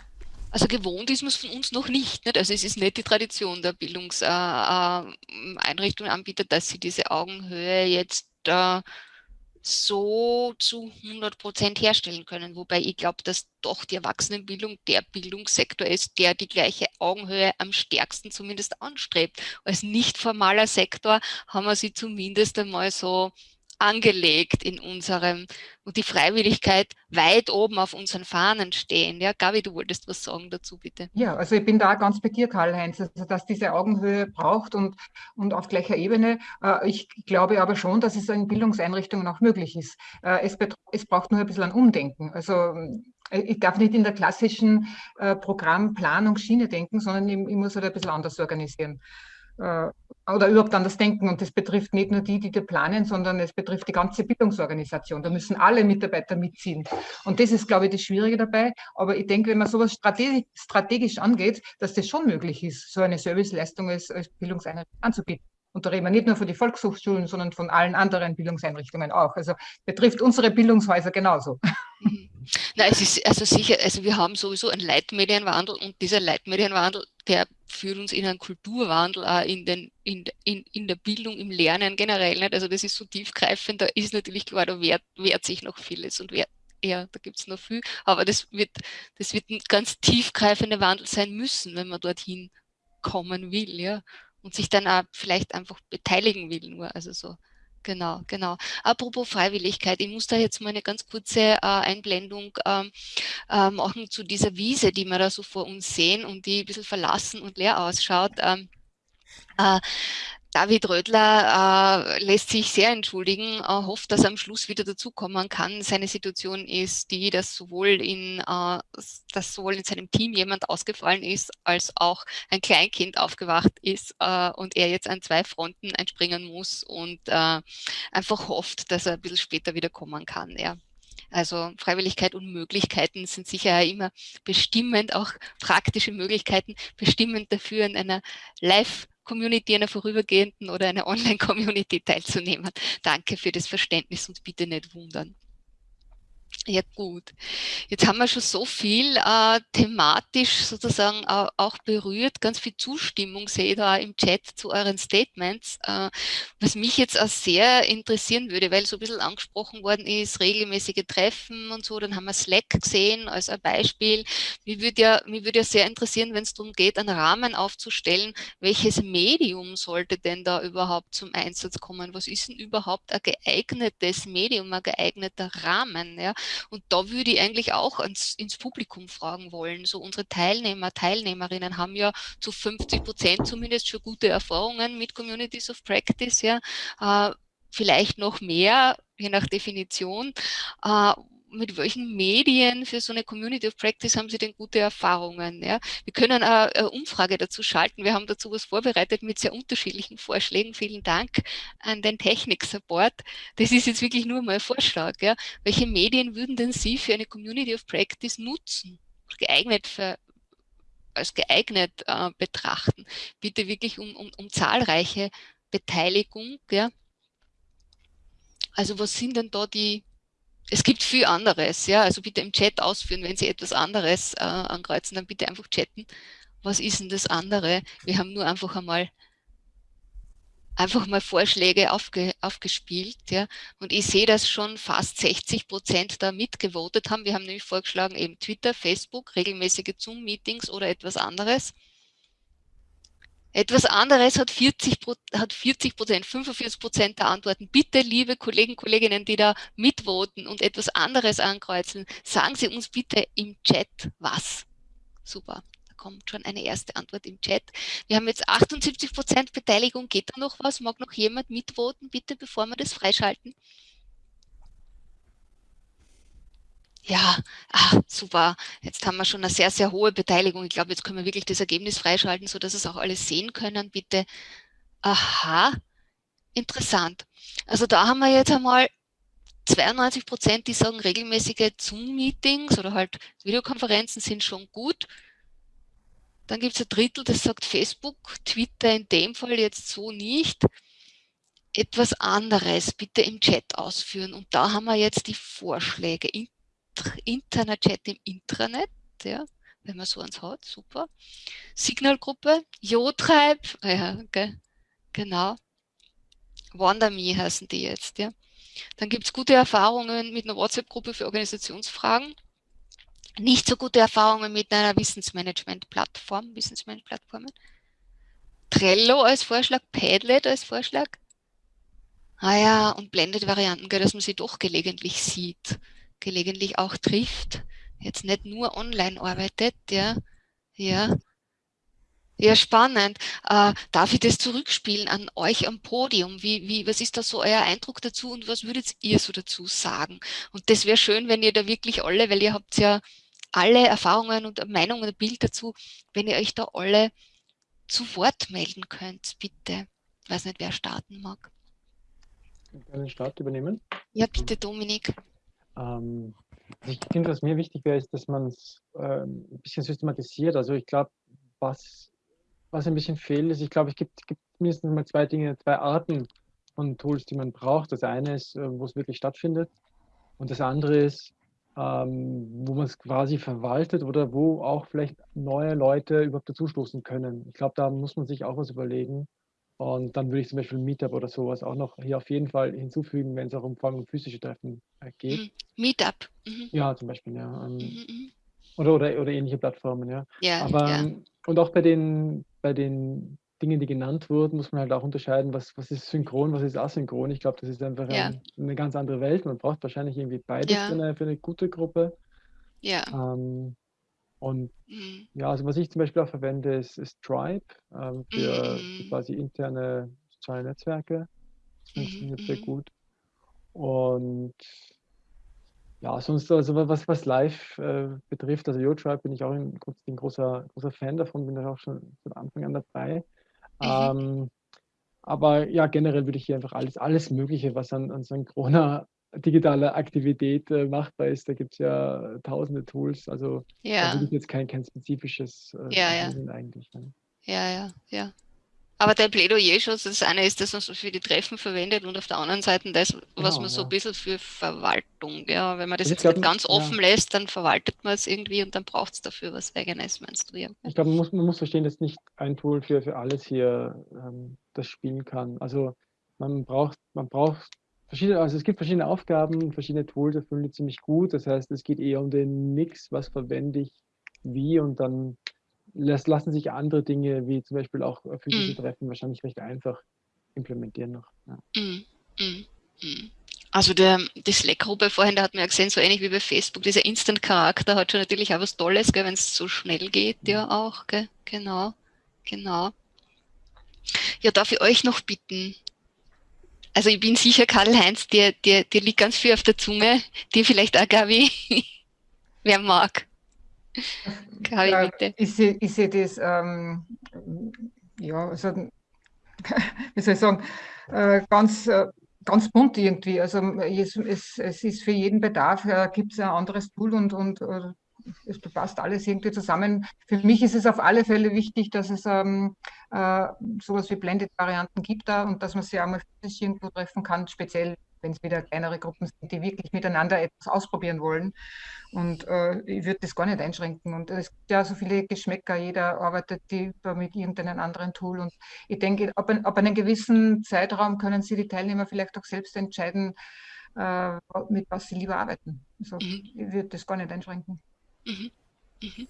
Also gewohnt ist man es von uns noch nicht, nicht. Also es ist nicht die Tradition der Bildungseinrichtungen, äh, äh, Anbieter, dass sie diese Augenhöhe jetzt äh, so zu 100 Prozent herstellen können. Wobei ich glaube, dass doch die Erwachsenenbildung der Bildungssektor ist, der die gleiche Augenhöhe am stärksten zumindest anstrebt. Als nicht formaler Sektor haben wir sie zumindest einmal so angelegt in unserem und die Freiwilligkeit weit oben auf unseren Fahnen stehen. Ja, Gabi, du wolltest was sagen dazu, bitte. Ja, also ich bin da ganz bei dir, Karl-Heinz, also dass diese Augenhöhe braucht und, und auf gleicher Ebene. Äh, ich glaube aber schon, dass es in Bildungseinrichtungen auch möglich ist. Äh, es, es braucht nur ein bisschen ein Umdenken. Also äh, ich darf nicht in der klassischen Programmplanungsschiene denken, sondern ich, ich muss halt ein bisschen anders organisieren oder überhaupt an das Denken. Und das betrifft nicht nur die, die da planen, sondern es betrifft die ganze Bildungsorganisation. Da müssen alle Mitarbeiter mitziehen. Und das ist, glaube ich, das Schwierige dabei. Aber ich denke, wenn man sowas strategisch, strategisch angeht, dass das schon möglich ist, so eine Serviceleistung als, als Bildungseinrichtung anzubieten. Und da reden wir nicht nur von den Volkshochschulen, sondern von allen anderen Bildungseinrichtungen auch. Also betrifft unsere Bildungshäuser genauso. Mhm. Na, es ist also sicher, also wir haben sowieso einen Leitmedienwandel und dieser Leitmedienwandel, der führt uns in einen Kulturwandel auch in, den, in, in, in der Bildung, im Lernen generell. Nicht? Also das ist so tiefgreifend, da ist natürlich klar, da wehrt, wehrt sich noch vieles und wehrt, ja, da gibt es noch viel, aber das wird, das wird ein ganz tiefgreifender Wandel sein müssen, wenn man dorthin kommen will, ja, und sich dann auch vielleicht einfach beteiligen will nur, also so Genau, genau. Apropos Freiwilligkeit, ich muss da jetzt mal eine ganz kurze äh, Einblendung ähm, äh, machen zu dieser Wiese, die wir da so vor uns sehen und die ein bisschen verlassen und leer ausschaut. Ähm, äh, David Rödler äh, lässt sich sehr entschuldigen, äh, hofft, dass er am Schluss wieder dazukommen kann. Seine Situation ist die, dass sowohl in, äh, dass sowohl in seinem Team jemand ausgefallen ist, als auch ein Kleinkind aufgewacht ist äh, und er jetzt an zwei Fronten einspringen muss und äh, einfach hofft, dass er ein bisschen später wieder kommen kann. Ja. Also Freiwilligkeit und Möglichkeiten sind sicher immer bestimmend, auch praktische Möglichkeiten bestimmend dafür in einer Live- Community, einer vorübergehenden oder einer [LAUGHS] Online-Community teilzunehmen. Danke für das Verständnis und bitte nicht wundern. Ja gut, jetzt haben wir schon so viel äh, thematisch sozusagen äh, auch berührt, ganz viel Zustimmung sehe ich da im Chat zu euren Statements, äh, was mich jetzt auch sehr interessieren würde, weil so ein bisschen angesprochen worden ist, regelmäßige Treffen und so, dann haben wir Slack gesehen als ein Beispiel. Mich würde ja, mich würde ja sehr interessieren, wenn es darum geht, einen Rahmen aufzustellen, welches Medium sollte denn da überhaupt zum Einsatz kommen? Was ist denn überhaupt ein geeignetes Medium, ein geeigneter Rahmen? Ja? Und da würde ich eigentlich auch ans, ins Publikum fragen wollen. So unsere Teilnehmer, Teilnehmerinnen haben ja zu 50 Prozent zumindest schon gute Erfahrungen mit Communities of Practice, ja. Äh, vielleicht noch mehr, je nach Definition. Äh, mit welchen Medien für so eine Community of Practice haben Sie denn gute Erfahrungen? Ja? Wir können eine, eine Umfrage dazu schalten. Wir haben dazu was vorbereitet mit sehr unterschiedlichen Vorschlägen. Vielen Dank an den Technik-Support. Das ist jetzt wirklich nur mal ein Vorschlag. Ja? Welche Medien würden denn Sie für eine Community of Practice nutzen? Geeignet für, als geeignet äh, betrachten. Bitte wirklich um, um, um zahlreiche Beteiligung. Ja? Also was sind denn da die, es gibt viel anderes, ja, also bitte im Chat ausführen, wenn Sie etwas anderes äh, ankreuzen, dann bitte einfach chatten. Was ist denn das andere? Wir haben nur einfach einmal einfach mal Vorschläge aufge, aufgespielt, ja, und ich sehe, dass schon fast 60 Prozent da mitgevotet haben. Wir haben nämlich vorgeschlagen, eben Twitter, Facebook, regelmäßige Zoom-Meetings oder etwas anderes. Etwas anderes hat 40 hat 40 Prozent, 45 Prozent der Antworten. Bitte, liebe Kollegen, Kolleginnen, die da mitvoten und etwas anderes ankreuzen, sagen Sie uns bitte im Chat was. Super, da kommt schon eine erste Antwort im Chat. Wir haben jetzt 78 Prozent Beteiligung. Geht da noch was? Mag noch jemand mitvoten, bitte, bevor wir das freischalten? Ja, ah, super. Jetzt haben wir schon eine sehr, sehr hohe Beteiligung. Ich glaube, jetzt können wir wirklich das Ergebnis freischalten, sodass es auch alle sehen können. Bitte. Aha, interessant. Also da haben wir jetzt einmal 92 Prozent, die sagen, regelmäßige Zoom-Meetings oder halt Videokonferenzen sind schon gut. Dann gibt es ein Drittel, das sagt Facebook, Twitter in dem Fall jetzt so nicht. Etwas anderes bitte im Chat ausführen. Und da haben wir jetzt die Vorschläge interner Chat im Intranet, ja, wenn man so eins hat, super. Signalgruppe, Jotreib, [LAUGHS] ja, okay, genau. WandaMe heißen die jetzt, ja. Dann gibt es gute Erfahrungen mit einer WhatsApp-Gruppe für Organisationsfragen. Nicht so gute Erfahrungen mit einer Wissensmanagement-Plattform, Wissensmanagement-Plattformen. Trello als Vorschlag, Padlet als Vorschlag. Ah ja, und Blended-Varianten, dass man sie doch gelegentlich sieht, gelegentlich auch trifft, jetzt nicht nur online arbeitet, ja, ja. Ja, spannend. Äh, darf ich das zurückspielen an euch am Podium? Wie, wie, was ist da so euer Eindruck dazu und was würdet ihr so dazu sagen? Und das wäre schön, wenn ihr da wirklich alle, weil ihr habt ja alle Erfahrungen und Meinungen und Bild dazu, wenn ihr euch da alle zu Wort melden könnt, bitte. Ich weiß nicht, wer starten mag. Ich kann den Start übernehmen. Ja, bitte, Dominik. Ähm, also ich finde, was mir wichtig wäre, ist, dass man es ähm, ein bisschen systematisiert. Also ich glaube, was, was ein bisschen fehlt, ist, ich glaube, es gibt, gibt mindestens mal zwei Dinge, zwei Arten von Tools, die man braucht. Das eine ist, äh, wo es wirklich stattfindet. Und das andere ist, ähm, wo man es quasi verwaltet oder wo auch vielleicht neue Leute überhaupt dazustoßen können. Ich glaube, da muss man sich auch was überlegen. Und dann würde ich zum Beispiel Meetup oder sowas auch noch hier auf jeden Fall hinzufügen, wenn es auch um, vor allem um physische Treffen äh, geht. Mhm. Meetup. Mhm. Ja, zum Beispiel, ja. Ähm, mhm, mhm. oder, oder, oder ähnliche Plattformen, ja. Ja, Aber ja. Ähm, und auch bei den, bei den Dingen, die genannt wurden, muss man halt auch unterscheiden, was, was ist synchron, was ist asynchron. Ich glaube, das ist einfach Ja. ein, eine ganz andere Welt. Man braucht wahrscheinlich irgendwie beides für eine, für eine gute Gruppe. Ja. Ähm, und Mhm. ja, also was ich zum Beispiel auch verwende, ist, ist Stripe ähm, für, Mhm. quasi interne soziale Netzwerke. Das Mhm. funktioniert sehr Mhm. gut. Und ja, sonst, also wa- was, was Live äh, betrifft, also YoTribe bin ich auch ein, ein großer, großer Fan davon, bin da auch schon von Anfang an dabei. Mhm. Ähm, aber ja, generell würde ich hier einfach alles, alles Mögliche, was an, an synchroner digitaler Aktivität äh, machbar ist, da gibt es ja tausende Tools. Also da Ja. würde ich jetzt kein, kein spezifisches äh, Ja, ja. eigentlich. Ne? Ja, ja, ja. Aber dein Plädoyer schon, das eine ist, dass man es für die Treffen verwendet und auf der anderen Seite das, was Genau, man so ein bisschen für Verwaltung, ja, wenn man das Also jetzt glaub, nicht ganz offen lässt, dann verwaltet man es irgendwie und dann braucht es dafür was Eigenes, meinst du, ja? Ich glaube, man muss, man muss verstehen, dass nicht ein Tool für, für alles hier ähm, das spielen kann. Also man braucht, man braucht verschiedene, also es gibt verschiedene Aufgaben, verschiedene Tools erfüllen die ziemlich gut. Das heißt, es geht eher um den Mix, was verwende ich wie und dann lassen sich andere Dinge, wie zum Beispiel auch physische Mhm. Treffen, wahrscheinlich recht einfach implementieren noch. Ja. Mm, mm, mm. Also der, die Slack-Gruppe vorhin, da hat man ja gesehen, so ähnlich wie bei Facebook, dieser Instant-Charakter hat schon natürlich auch was Tolles, wenn es so schnell geht, ja auch, gell? genau, genau. Ja, darf ich euch noch bitten? Also ich bin sicher, Karl-Heinz, dir, dir, dir liegt ganz viel auf der Zunge, dir vielleicht auch, Gabi, [LAUGHS] wer mag. Gabi, Ja, bitte. ich sehe ich seh das, ähm, ja, also, [LAUGHS] wie soll ich sagen, äh, ganz, äh, ganz bunt irgendwie. Also es, es, es ist für jeden Bedarf, äh, gibt es ein anderes Tool und, und äh, es passt alles irgendwie zusammen. Für mich ist es auf alle Fälle wichtig, dass es ähm, äh, sowas wie Blended-Varianten gibt da und dass man sich auch mal physisch irgendwo treffen kann, speziell wenn es wieder kleinere Gruppen sind, die wirklich miteinander etwas ausprobieren wollen. Und äh, ich würde das gar nicht einschränken. Und es gibt ja so viele Geschmäcker, jeder arbeitet die mit irgendeinem anderen Tool. Und ich denke, ab, ein, ab einem gewissen Zeitraum können sie die Teilnehmer vielleicht auch selbst entscheiden, äh, mit was sie lieber arbeiten. Also Mhm. ich würde das gar nicht einschränken. Mhm. Mhm.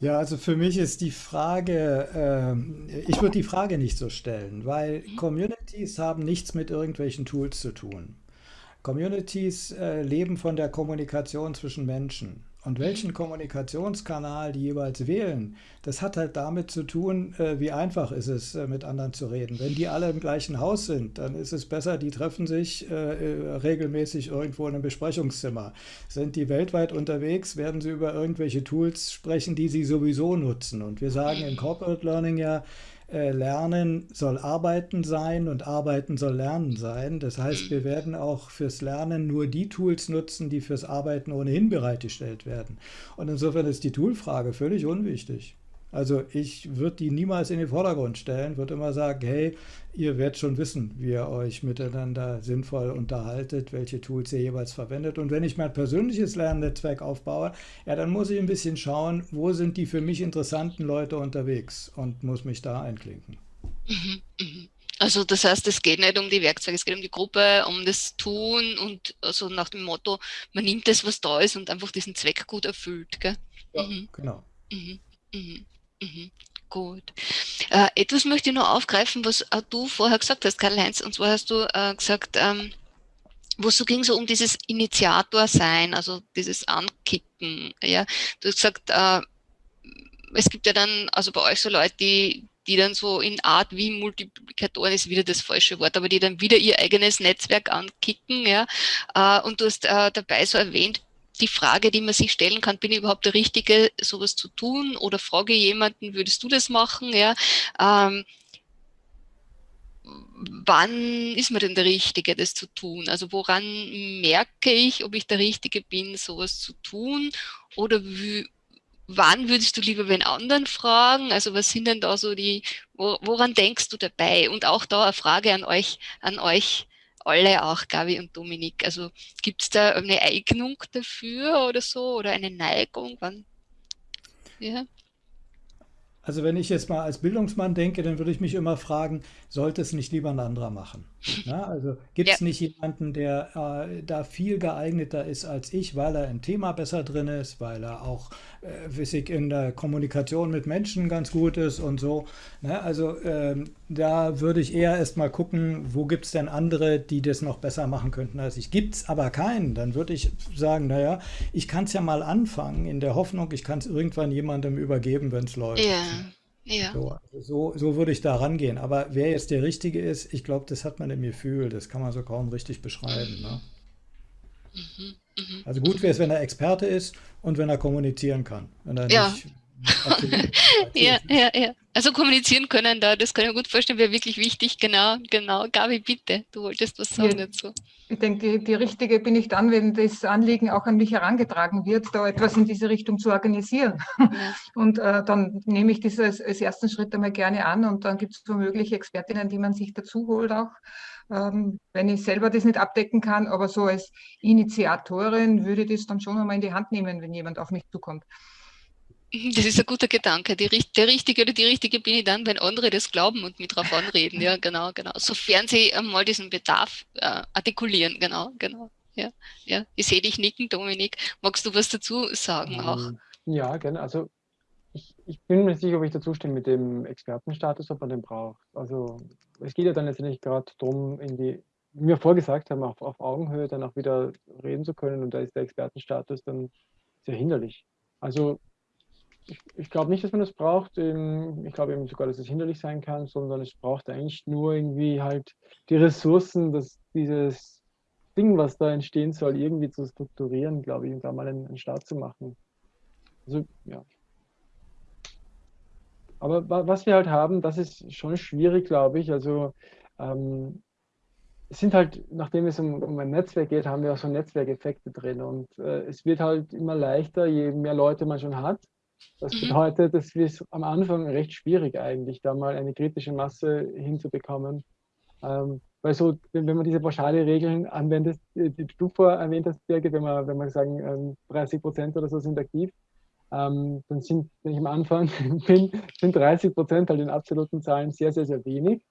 Ja, also für mich ist die Frage, ähm, ich würde die Frage nicht so stellen, weil Communities haben nichts mit irgendwelchen Tools zu tun. Communities äh, leben von der Kommunikation zwischen Menschen. Und welchen Kommunikationskanal die jeweils wählen, das hat halt damit zu tun, äh, wie einfach ist es, äh, mit anderen zu reden. Wenn die alle im gleichen Haus sind, dann ist es besser, die treffen sich äh, regelmäßig irgendwo in einem Besprechungszimmer. Sind die weltweit unterwegs, werden sie über irgendwelche Tools sprechen, die sie sowieso nutzen. Und wir sagen im Corporate Learning ja, äh, Lernen soll Arbeiten sein und Arbeiten soll Lernen sein. Das heißt, wir werden auch fürs Lernen nur die Tools nutzen, die fürs Arbeiten ohnehin bereitgestellt werden. Und insofern ist die Toolfrage völlig unwichtig. Also ich würde die niemals in den Vordergrund stellen, würde immer sagen, hey, ihr werdet schon wissen, wie ihr euch miteinander sinnvoll unterhaltet, welche Tools ihr jeweils verwendet. Und wenn ich mein persönliches Lernnetzwerk aufbaue, ja, dann muss ich ein bisschen schauen, wo sind die für mich interessanten Leute unterwegs und muss mich da einklinken. Also das heißt, es geht nicht um die Werkzeuge, es geht um die Gruppe, um das Tun und also nach dem Motto, man nimmt das, was da ist und einfach diesen Zweck gut erfüllt. Gell? Ja, mhm. genau. Mhm. Mhm. Mhm. Gut. Äh, etwas möchte ich noch aufgreifen, was du vorher gesagt hast, Karl-Heinz, und zwar hast du äh, gesagt, ähm, wo es so ging so um dieses Initiator sein, also dieses Ankicken. Ja, du hast gesagt, äh, es gibt ja dann, also bei euch so Leute, die, die dann so in Art wie Multiplikatoren ist wieder das falsche Wort, aber die dann wieder ihr eigenes Netzwerk ankicken, ja. Äh, und du hast äh, dabei so erwähnt, die Frage, die man sich stellen kann, bin ich überhaupt der Richtige, sowas zu tun? Oder frage jemanden, würdest du das machen? Ja. Ähm, wann ist man denn der Richtige, das zu tun? Also woran merke ich, ob ich der Richtige bin, sowas zu tun? Oder wann würdest du lieber wen anderen fragen? Also was sind denn da so die, woran denkst du dabei? Und auch da eine Frage an euch, an euch alle auch, Gabi und Dominik. Also gibt es da eine Eignung dafür oder so oder eine Neigung? Wann? Ja. Also wenn ich jetzt mal als Bildungsmann denke, dann würde ich mich immer fragen, sollte es nicht lieber ein anderer machen? Ja, [LAUGHS] also gibt es ja. nicht jemanden, der äh, da viel geeigneter ist als ich, weil er im Thema besser drin ist, weil er auch äh, wissig in der Kommunikation mit Menschen ganz gut ist und so. Ne? Also ähm, da würde ich eher erst mal gucken, wo gibt es denn andere, die das noch besser machen könnten als ich. Gibt es aber keinen, dann würde ich sagen, naja, ich kann es ja mal anfangen, in der Hoffnung, ich kann es irgendwann jemandem übergeben, wenn es läuft. Ja. Ja. So, also so, so würde ich da rangehen. Aber wer jetzt der Richtige ist, ich glaube, das hat man im Gefühl. Das kann man so kaum richtig beschreiben. Ne? Mhm, mh. Also gut wäre es, wenn er Experte ist und wenn er kommunizieren kann. Wenn er ja. nicht ja, ja, ja. Also kommunizieren können da, das kann ich mir gut vorstellen, wäre wirklich wichtig. Genau, genau. Gabi, bitte, du wolltest was sagen ja. dazu. Ich denke, die, die, richtige bin ich dann, wenn das Anliegen auch an mich herangetragen wird, da etwas in diese Richtung zu organisieren. Ja. Und äh, dann nehme ich das als, als, ersten Schritt einmal gerne an und dann gibt es womöglich Expertinnen, die man sich dazu holt auch. Ähm, wenn ich selber das nicht abdecken kann, aber so als Initiatorin würde ich das dann schon einmal in die Hand nehmen, wenn jemand auf mich zukommt. [LAUGHS] Das ist ein guter Gedanke. Die, der Richtige oder die Richtige bin ich dann, wenn andere das glauben und mit drauf anreden. Ja, genau, genau. Sofern sie mal diesen Bedarf äh, artikulieren. Genau, genau. Ja, ja. Ich sehe dich nicken, Dominik. Magst du was dazu sagen auch? Ähm, ja, gerne. Also ich, ich bin mir nicht sicher, ob ich dazu stimme mit dem Expertenstatus, ob man den braucht. Also es geht ja dann letztendlich gerade darum, irgendwie, wie wir vorgesagt haben, auf, auf Augenhöhe dann auch wieder reden zu können und da ist der Expertenstatus dann sehr hinderlich. Also ich, ich glaube nicht, dass man das braucht. Ich glaube eben sogar, dass es hinderlich sein kann, sondern es braucht eigentlich nur irgendwie halt die Ressourcen, dass dieses Ding, was da entstehen soll, irgendwie zu strukturieren, glaube ich, und da mal einen, einen Start zu machen. Also, ja. Aber was wir halt haben, das ist schon schwierig, glaube ich. Also, ähm, es sind halt, nachdem es um, um, ein Netzwerk geht, haben wir auch so Netzwerkeffekte drin. Und äh, es wird halt immer leichter, je mehr Leute man schon hat. Das mhm. bedeutet, es ist am Anfang recht schwierig eigentlich, da mal eine kritische Masse hinzubekommen. Ähm, weil so, wenn, wenn, man diese pauschale Regeln anwendet, die, du vorher erwähnt hast, Birgit, wenn man, wenn man sagen, ähm, 30 Prozent oder so sind aktiv, ähm, dann sind, wenn ich am Anfang [LAUGHS] bin, sind 30 Prozent halt in absoluten Zahlen sehr, sehr, sehr wenig.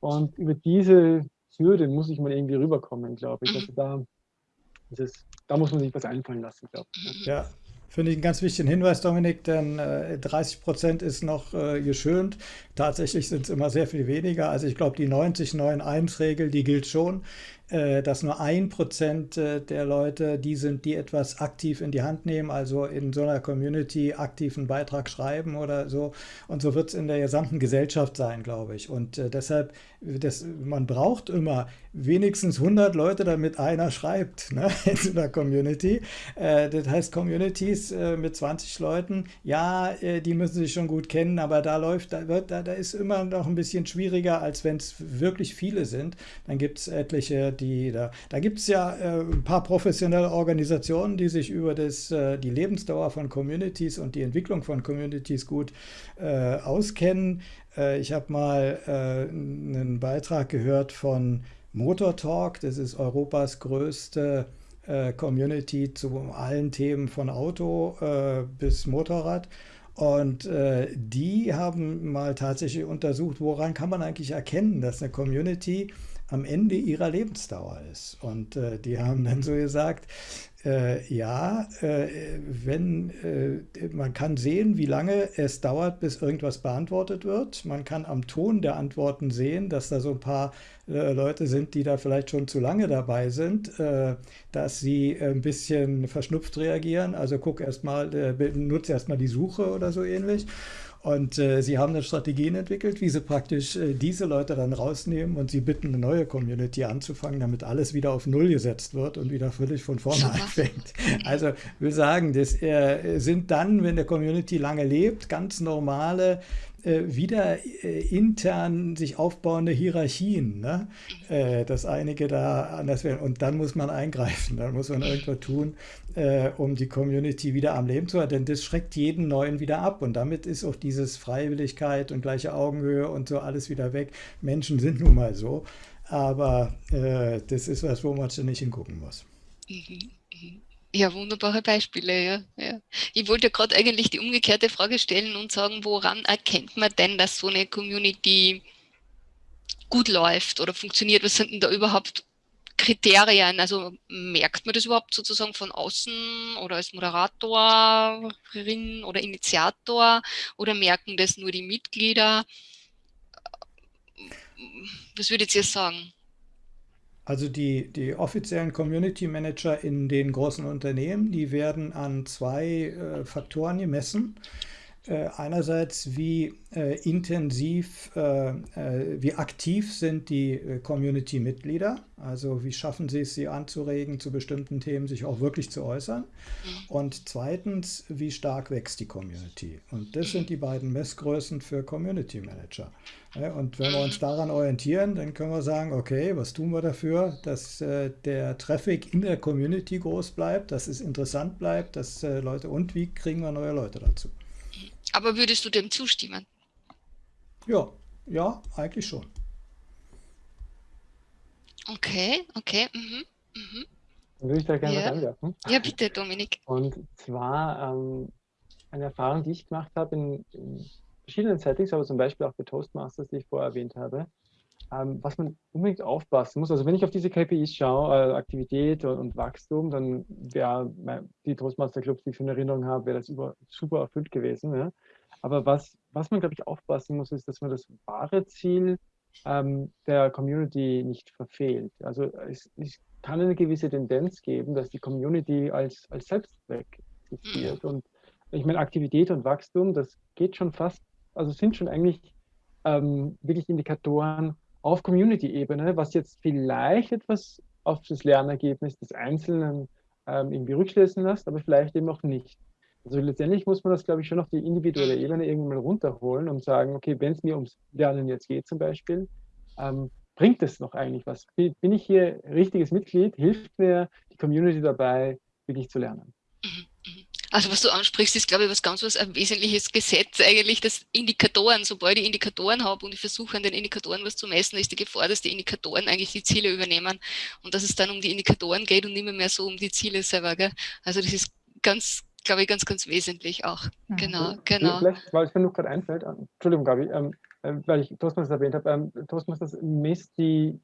Und über diese Hürde muss ich mal irgendwie rüberkommen, glaube ich. Mhm. Also da, ist, da muss man sich was einfallen lassen, glaube ich. Ja, Finde ich einen ganz wichtigen Hinweis, Dominik, denn äh, 30 Prozent ist noch äh, geschönt. Tatsächlich sind es immer sehr viel weniger. Also ich glaube, die 90-9-1-Regel, die gilt schon. Äh, dass nur ein Prozent äh, der Leute die sind, die etwas aktiv in die Hand nehmen, also in so einer Community aktiv einen Beitrag schreiben oder so. Und so wird es in der gesamten Gesellschaft sein, glaube ich. Und äh, deshalb, das, man braucht immer wenigstens 100 Leute, damit einer schreibt ne, [LAUGHS] in so einer Community. das heißt, Communities mit 20 Leuten, ja, die müssen sich schon gut kennen, aber da läuft, da, wird, da, da ist immer noch ein bisschen schwieriger, als wenn es wirklich viele sind. Dann gibt es etliche die da, da gibt es ja äh, ein paar professionelle Organisationen, die sich über das, äh, die Lebensdauer von Communities und die Entwicklung von Communities gut äh, auskennen. Äh, ich habe mal äh, einen Beitrag gehört von Motor Talk, das ist Europas größte äh, Community zu allen Themen von Auto bis Motorrad. Und äh, die haben mal tatsächlich untersucht, woran kann man eigentlich erkennen, dass eine Community am Ende ihrer Lebensdauer ist. Und äh, die haben dann so gesagt, äh, ja, äh, wenn äh, man kann sehen, wie lange es dauert, bis irgendwas beantwortet wird. Man kann am Ton der Antworten sehen, dass da so ein paar äh, Leute sind, die da vielleicht schon zu lange dabei sind, äh, dass sie ein bisschen verschnupft reagieren. Also guck erstmal, nutze erstmal die Suche oder so ähnlich. Und äh, sie haben dann Strategien entwickelt, wie sie praktisch äh, diese Leute dann rausnehmen und sie bitten, eine neue Community anzufangen, damit alles wieder auf Null gesetzt wird und wieder völlig von vorne anfängt. Also will sagen, das äh, sind dann, wenn der Community lange lebt, ganz normale äh, wieder äh, intern sich aufbauende Hierarchien, ne? äh, dass einige da anders werden. Und dann muss man eingreifen, dann muss man irgendwas tun, äh, um die Community wieder am Leben zu halten. Denn das schreckt jeden Neuen wieder ab. Und damit ist auch dieses Freiwilligkeit und gleiche Augenhöhe und so alles wieder weg. Menschen sind nun mal so. Aber äh, das ist was, wo man nicht hingucken muss. Mhm. Ja, wunderbare Beispiele, ja. ja. Ich wollte gerade eigentlich die umgekehrte Frage stellen und sagen, woran erkennt man denn, dass so eine Community gut läuft oder funktioniert? Was sind denn da überhaupt Kriterien? Also merkt man das überhaupt sozusagen von außen oder als Moderatorin oder Initiator oder merken das nur die Mitglieder? Was würdet ihr sagen? Also die, die offiziellen Community Manager in den großen Unternehmen, die werden an zwei äh, Faktoren gemessen. Äh, einerseits, wie äh, intensiv, äh, wie aktiv sind die Community-Mitglieder, also wie schaffen sie es, sie anzuregen, zu bestimmten Themen sich auch wirklich zu äußern. Mhm. Und zweitens, wie stark wächst die Community. Und das sind die beiden Messgrößen für Community Manager. Und wenn wir uns daran orientieren, dann können wir sagen, okay, was tun wir dafür, dass der Traffic in der Community groß bleibt, dass es interessant bleibt, dass Leute, und wie kriegen wir neue Leute dazu? Aber würdest du dem zustimmen? Ja, ja, eigentlich schon. Okay, okay. Mhm. Mhm. Dann würde ich da gerne ja. was anwerfen. Ja, bitte, Dominik. Und zwar ähm, eine Erfahrung, die ich gemacht habe in, in, verschiedenen Settings, aber zum Beispiel auch bei Toastmasters, die ich vorher erwähnt habe, ähm, was man unbedingt aufpassen muss. Also wenn ich auf diese KPIs schaue, äh, Aktivität und, und, Wachstum, dann wäre die Toastmaster Clubs, die ich in Erinnerung habe, wäre das über, super erfüllt gewesen. Ja? Aber was, was man, glaube ich, aufpassen muss, ist, dass man das wahre Ziel ähm, der Community nicht verfehlt. Also es, es, kann eine gewisse Tendenz geben, dass die Community als, als Selbstzweck existiert. Und ich meine, Aktivität und Wachstum, das geht schon fast, also sind schon eigentlich ähm, wirklich Indikatoren auf Community-Ebene, was jetzt vielleicht etwas auf das Lernergebnis des Einzelnen ähm, irgendwie rückschließen lässt, aber vielleicht eben auch nicht. Also letztendlich muss man das, glaube ich, schon auf die individuelle Ebene irgendwann mal runterholen und sagen, okay, wenn es mir ums Lernen jetzt geht zum Beispiel, ähm, bringt es noch eigentlich was? Bin ich hier richtiges Mitglied? Hilft mir die Community dabei, wirklich zu lernen? Mhm. Also was du ansprichst, ist glaube ich was ganz was ein wesentliches Gesetz eigentlich, dass Indikatoren, sobald ich Indikatoren habe und ich versuche an den Indikatoren was zu messen, ist die Gefahr, dass die Indikatoren eigentlich die Ziele übernehmen und dass es dann um die Indikatoren geht und nicht mehr so um die Ziele selber. Gell? Also das ist ganz, glaube ich, ganz, ganz wesentlich auch. Mhm. Genau, genau. Vielleicht, weil es mir noch gerade einfällt, äh, Entschuldigung, Gabi, ähm, äh, weil ich Toastmasters erwähnt habe, ähm, Toastmasters misst die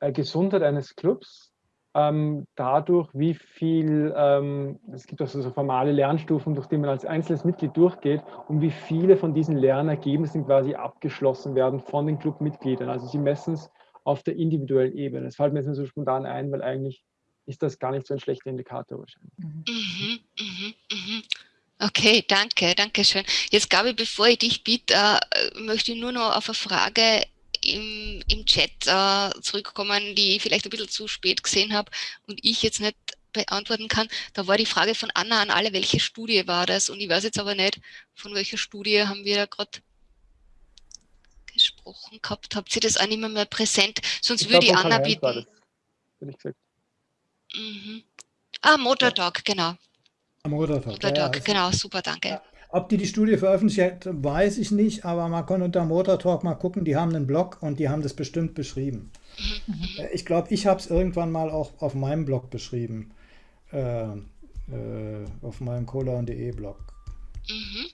äh, Gesundheit eines Clubs ähm, dadurch, wie viel, ähm, es gibt also so formale Lernstufen, durch die man als einzelnes Mitglied durchgeht und wie viele von diesen Lernergebnissen quasi abgeschlossen werden von den Clubmitgliedern. Also sie messen es auf der individuellen Ebene. Das fällt mir jetzt so spontan ein, weil eigentlich ist das gar nicht so ein schlechter Indikator wahrscheinlich. Mhm, mhm, mhm. mhm. Okay, danke, danke schön. Jetzt, Gabi, bevor ich dich bitte, äh, möchte ich nur noch auf eine Frage im, im Chat äh, zurückkommen, die ich vielleicht ein bisschen zu spät gesehen habe und ich jetzt nicht beantworten kann. Da war die Frage von Anna an alle, welche Studie war das? Und ich weiß jetzt aber nicht, von welcher Studie haben wir da gerade gesprochen gehabt. Habt ihr das auch nicht mehr, mehr präsent? Sonst ich würde ich Anna bitten. Das, ich gesagt. Mhm. Ah, Motortalk, genau. Motortalk, Motortalk ja, ja, genau, super, danke. Ob die die Studie veröffentlicht hat, weiß ich nicht, aber man kann unter Motor Talk mal gucken, die haben einen Blog und die haben das bestimmt beschrieben. Mhm. Ich glaube, ich habe es irgendwann mal auch auf meinem Blog beschrieben, äh, äh, auf meinem cola.de Blog. Mhm.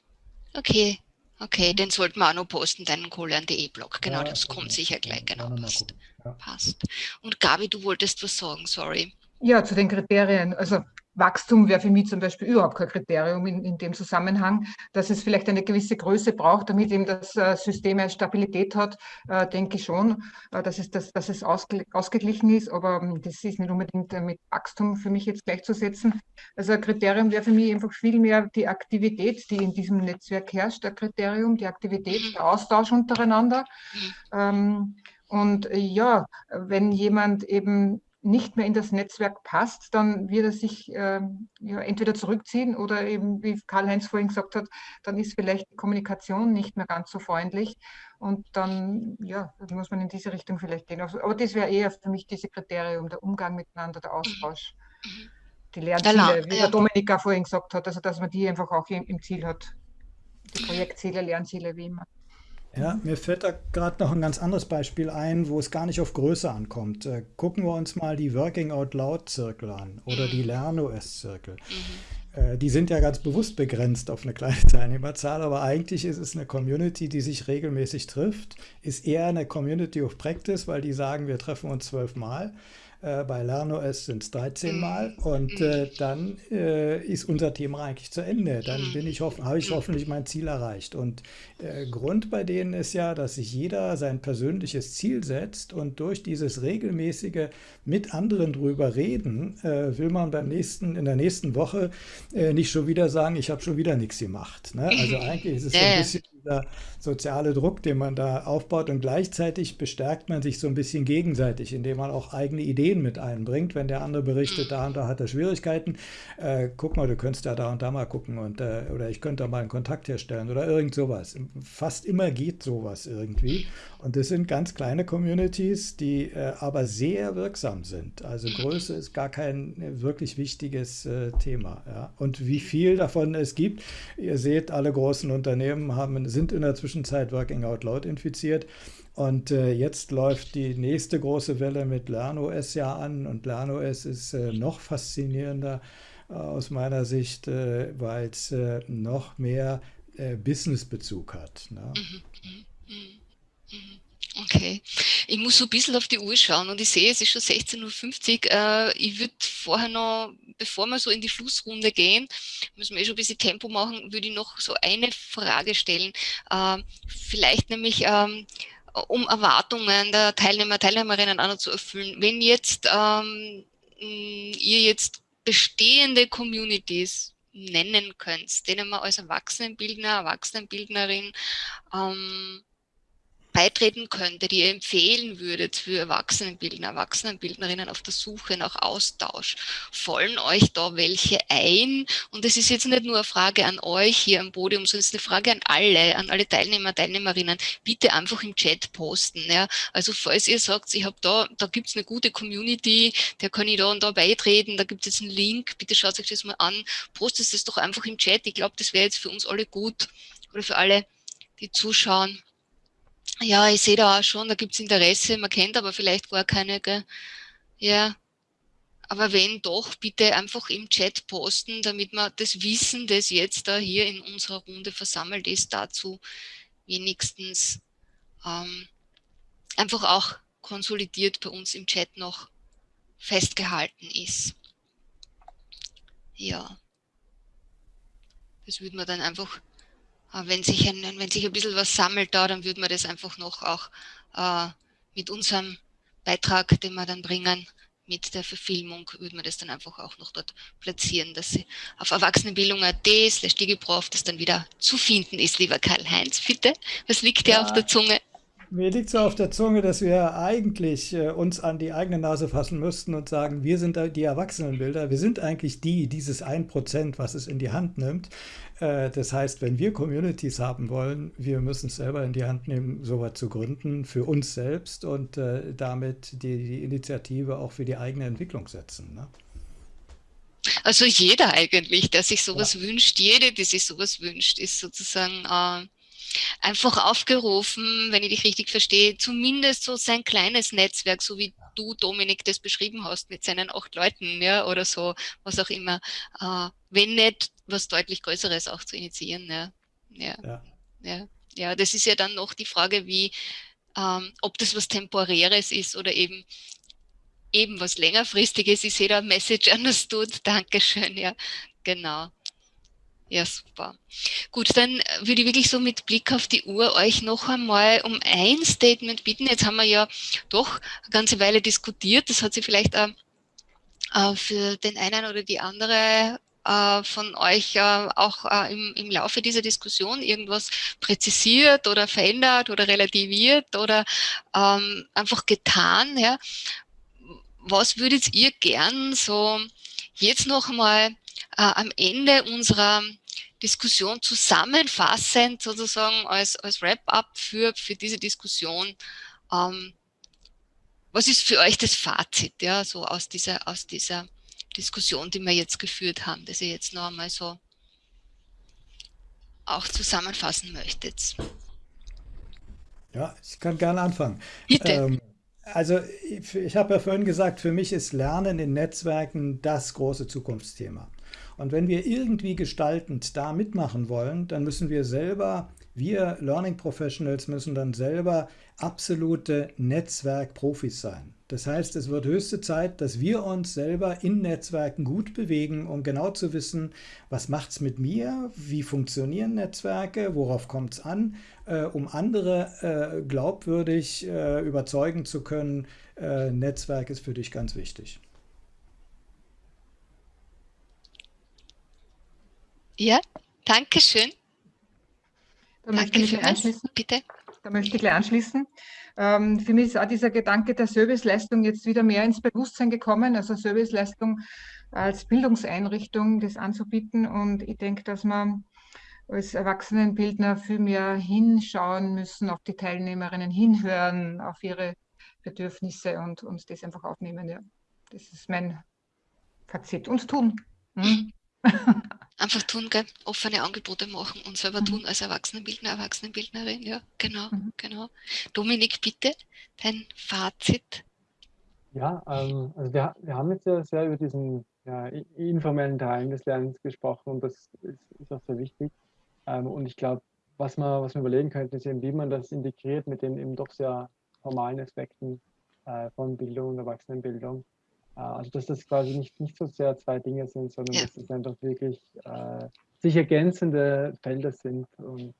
Okay, okay, den sollten wir auch noch posten, deinen kohlern.de-Blog. Genau, Ja, das kommt sicher gleich. Genau, passt. Ja. Passt. Und Gabi, du wolltest was sagen, sorry. Ja, zu den Kriterien. Also Wachstum wäre für mich zum Beispiel überhaupt kein Kriterium in, in dem Zusammenhang, dass es vielleicht eine gewisse Größe braucht, damit eben das äh, System eine Stabilität hat, äh, denke ich schon, äh, dass es, das, dass es ausge, ausgeglichen ist, aber ähm, das ist nicht unbedingt äh, mit Wachstum für mich jetzt gleichzusetzen. Also ein Kriterium wäre für mich einfach viel mehr die Aktivität, die in diesem Netzwerk herrscht, ein Kriterium, die Aktivität, Mhm. der Austausch untereinander. Mhm. Ähm, und äh, ja, wenn jemand eben nicht mehr in das Netzwerk passt, dann wird er sich ähm, ja, entweder zurückziehen oder eben, wie Karl-Heinz vorhin gesagt hat, dann ist vielleicht die Kommunikation nicht mehr ganz so freundlich. Und dann, ja, dann muss man in diese Richtung vielleicht gehen. Also, aber das wäre eher für mich diese Kriterium, der Umgang miteinander, der Austausch, Mhm. die Lernziele, la- wie der Dominika vorhin gesagt hat, also dass man die einfach auch im, im Ziel hat. Die Projektziele, Lernziele, wie immer. Ja, mir fällt da gerade noch ein ganz anderes Beispiel ein, wo es gar nicht auf Größe ankommt. Äh, gucken wir uns mal die Working Out Loud Zirkel an oder die LernOS Zirkel. Mhm. Äh, die sind ja ganz bewusst begrenzt auf eine kleine [LAUGHS] Teilnehmerzahl, aber eigentlich ist es eine Community, die sich regelmäßig trifft, ist eher eine Community of Practice, weil die sagen, wir treffen uns zwölfmal. Äh, bei LernOS sind es 13 Mal und äh, dann äh, ist unser Thema eigentlich zu Ende. Dann bin ich habe ich hoffentlich mein Ziel erreicht. Und äh, Grund bei denen ist ja, dass sich jeder sein persönliches Ziel setzt und durch dieses regelmäßige mit anderen drüber reden, äh, will man beim nächsten, in der nächsten Woche äh, nicht schon wieder sagen, ich habe schon wieder nichts gemacht. Ne? Also eigentlich ist es so ein bisschen dieser soziale Druck, den man da aufbaut und gleichzeitig bestärkt man sich so ein bisschen gegenseitig, indem man auch eigene Ideen mit einbringt. Wenn der andere berichtet, da und da hat er Schwierigkeiten, äh, guck mal, du könntest ja da und da mal gucken und, äh, oder ich könnte da mal einen Kontakt herstellen oder irgend sowas. Fast immer geht sowas irgendwie und das sind ganz kleine Communities, die äh, aber sehr wirksam sind. Also Größe ist gar kein äh, wirklich wichtiges äh, Thema. Ja. Und wie viel davon es gibt, ihr seht, alle großen Unternehmen haben, sind in der Zwischenzeit Working Out Loud infiziert. Und äh, jetzt läuft die nächste große Welle mit LernOS ja an. Und LernOS ist äh, noch faszinierender äh, aus meiner Sicht, äh, weil es äh, noch mehr äh, Businessbezug hat. Ne? Okay. Ich muss so ein bisschen auf die Uhr schauen und ich sehe, es ist schon 16.50 Uhr. Äh, ich würde vorher noch, bevor wir so in die Schlussrunde gehen, müssen wir eh schon ein bisschen Tempo machen, würde ich noch so eine Frage stellen. Äh, vielleicht nämlich, ähm, um Erwartungen der Teilnehmer, Teilnehmerinnen auch noch zu erfüllen. Wenn jetzt ähm, ihr jetzt bestehende Communities nennen könnt, denen man als Erwachsenenbildner, Erwachsenenbildnerin ähm, beitreten könnte, die ihr empfehlen würdet für Erwachsenenbildner, Erwachsenenbildnerinnen auf der Suche nach Austausch, fallen euch da welche ein? Und das ist jetzt nicht nur eine Frage an euch hier am Podium, sondern es ist eine Frage an alle, an alle Teilnehmer, Teilnehmerinnen. Bitte einfach im Chat posten. Ja? Also falls ihr sagt, ich habe da, da gibt es eine gute Community, der kann ich da und da beitreten, da gibt es jetzt einen Link, bitte schaut euch das mal an, postet es doch einfach im Chat. Ich glaube, das wäre jetzt für uns alle gut oder für alle, die zuschauen. Ja, ich sehe da auch schon, da gibt es Interesse, man kennt aber vielleicht gar keine, gell? Ja, aber wenn doch, bitte einfach im Chat posten, damit man das Wissen, das jetzt da hier in unserer Runde versammelt ist, dazu wenigstens ähm, einfach auch konsolidiert bei uns im Chat noch festgehalten ist. Ja, das würde man dann einfach wenn sich, ein, wenn sich ein bisschen was sammelt da, dann würde man das einfach noch auch äh, mit unserem Beitrag, den wir dann bringen, mit der Verfilmung, würde man das dann einfach auch noch dort platzieren, dass sie auf erwachsenenbildung.at slash digiprof das dann wieder zu finden ist, lieber Karl-Heinz. Bitte, was liegt dir Ja. auf der Zunge? Mir liegt so auf der Zunge, dass wir eigentlich äh, uns an die eigene Nase fassen müssten und sagen, wir sind die Erwachsenenbilder, wir sind eigentlich die, dieses 1%, was es in die Hand nimmt. Äh, das heißt, wenn wir Communities haben wollen, wir müssen es selber in die Hand nehmen, sowas zu gründen für uns selbst und äh, damit die, die Initiative auch für die eigene Entwicklung setzen. Ne? Also jeder eigentlich, der sich sowas ja. wünscht, jede, die sich sowas wünscht, ist sozusagen äh, einfach aufgerufen, wenn ich dich richtig verstehe, zumindest so sein kleines Netzwerk, so wie du, Dominik, das beschrieben hast, mit seinen acht Leuten, ja, oder so, was auch immer, äh, wenn nicht was deutlich Größeres auch zu initiieren, ja. ja, ja. ja. Ja, das ist ja dann noch die Frage, wie, ähm, ob das was Temporäres ist oder eben eben was längerfristiges. Ich sehe da Message understood. Dankeschön, ja, genau. Ja, super. Gut, dann würde ich wirklich so mit Blick auf die Uhr euch noch einmal um ein Statement bitten. Jetzt haben wir ja doch eine ganze Weile diskutiert. Das hat sich vielleicht äh, für den einen oder die andere äh, von euch äh, auch äh, im, Laufe dieser Diskussion irgendwas präzisiert oder verändert oder relativiert oder ähm, einfach getan. Was würdet ihr gern so jetzt noch einmal äh, am Ende unserer Diskussion zusammenfassend sozusagen als, als Wrap-up für, für diese Diskussion. Ähm, was ist für euch das Fazit, ja, so aus dieser, aus dieser Diskussion, die wir jetzt geführt haben, dass ihr jetzt noch einmal so auch zusammenfassen möchtet? Ja, ich kann gerne anfangen. Bitte. Ähm, also ich, ich habe ja vorhin gesagt, für mich ist Lernen in Netzwerken das große Zukunftsthema. Und wenn wir irgendwie gestaltend da mitmachen wollen, dann müssen wir selber, wir Learning Professionals müssen dann selber absolute Netzwerkprofis sein. Das heißt, es wird höchste Zeit, dass wir uns selber in Netzwerken gut bewegen, um genau zu wissen, was macht es mit mir, wie funktionieren Netzwerke, worauf kommt es an, äh, um andere äh, glaubwürdig äh, überzeugen zu können, äh, Netzwerk ist für dich ganz wichtig. Ja, danke schön. Da möchte ich anschließen. Bitte. Da möchte ich gleich anschließen. Ähm, für mich ist auch dieser Gedanke der Serviceleistung jetzt wieder mehr ins Bewusstsein gekommen, also Serviceleistung als Bildungseinrichtung das anzubieten. Und ich denke, dass man als Erwachsenenbildner viel mehr hinschauen müssen, auf die Teilnehmerinnen hinhören, auf ihre Bedürfnisse und uns das einfach aufnehmen. Ja. Das ist mein Fazit. Und tun. Hm? [LAUGHS] Einfach tun, gell? offene Angebote machen und selber mhm. tun als Erwachsenenbildner, Erwachsenenbildnerin. Ja, genau, mhm. genau. Dominik, bitte, dein Fazit. Ja, ähm, also wir, wir haben jetzt ja sehr über diesen ja, informellen Teil des Lernens gesprochen und das ist, ist auch sehr wichtig. Ähm, und ich glaube, was man, was man überlegen könnte, ist eben, wie man das integriert mit den eben doch sehr formalen Aspekten äh, von Bildung und Erwachsenenbildung. Äh, also dass das quasi nicht, nicht so sehr zwei Dinge sind, sondern ja. dass es einfach wirklich äh, sich ergänzende Felder sind. Und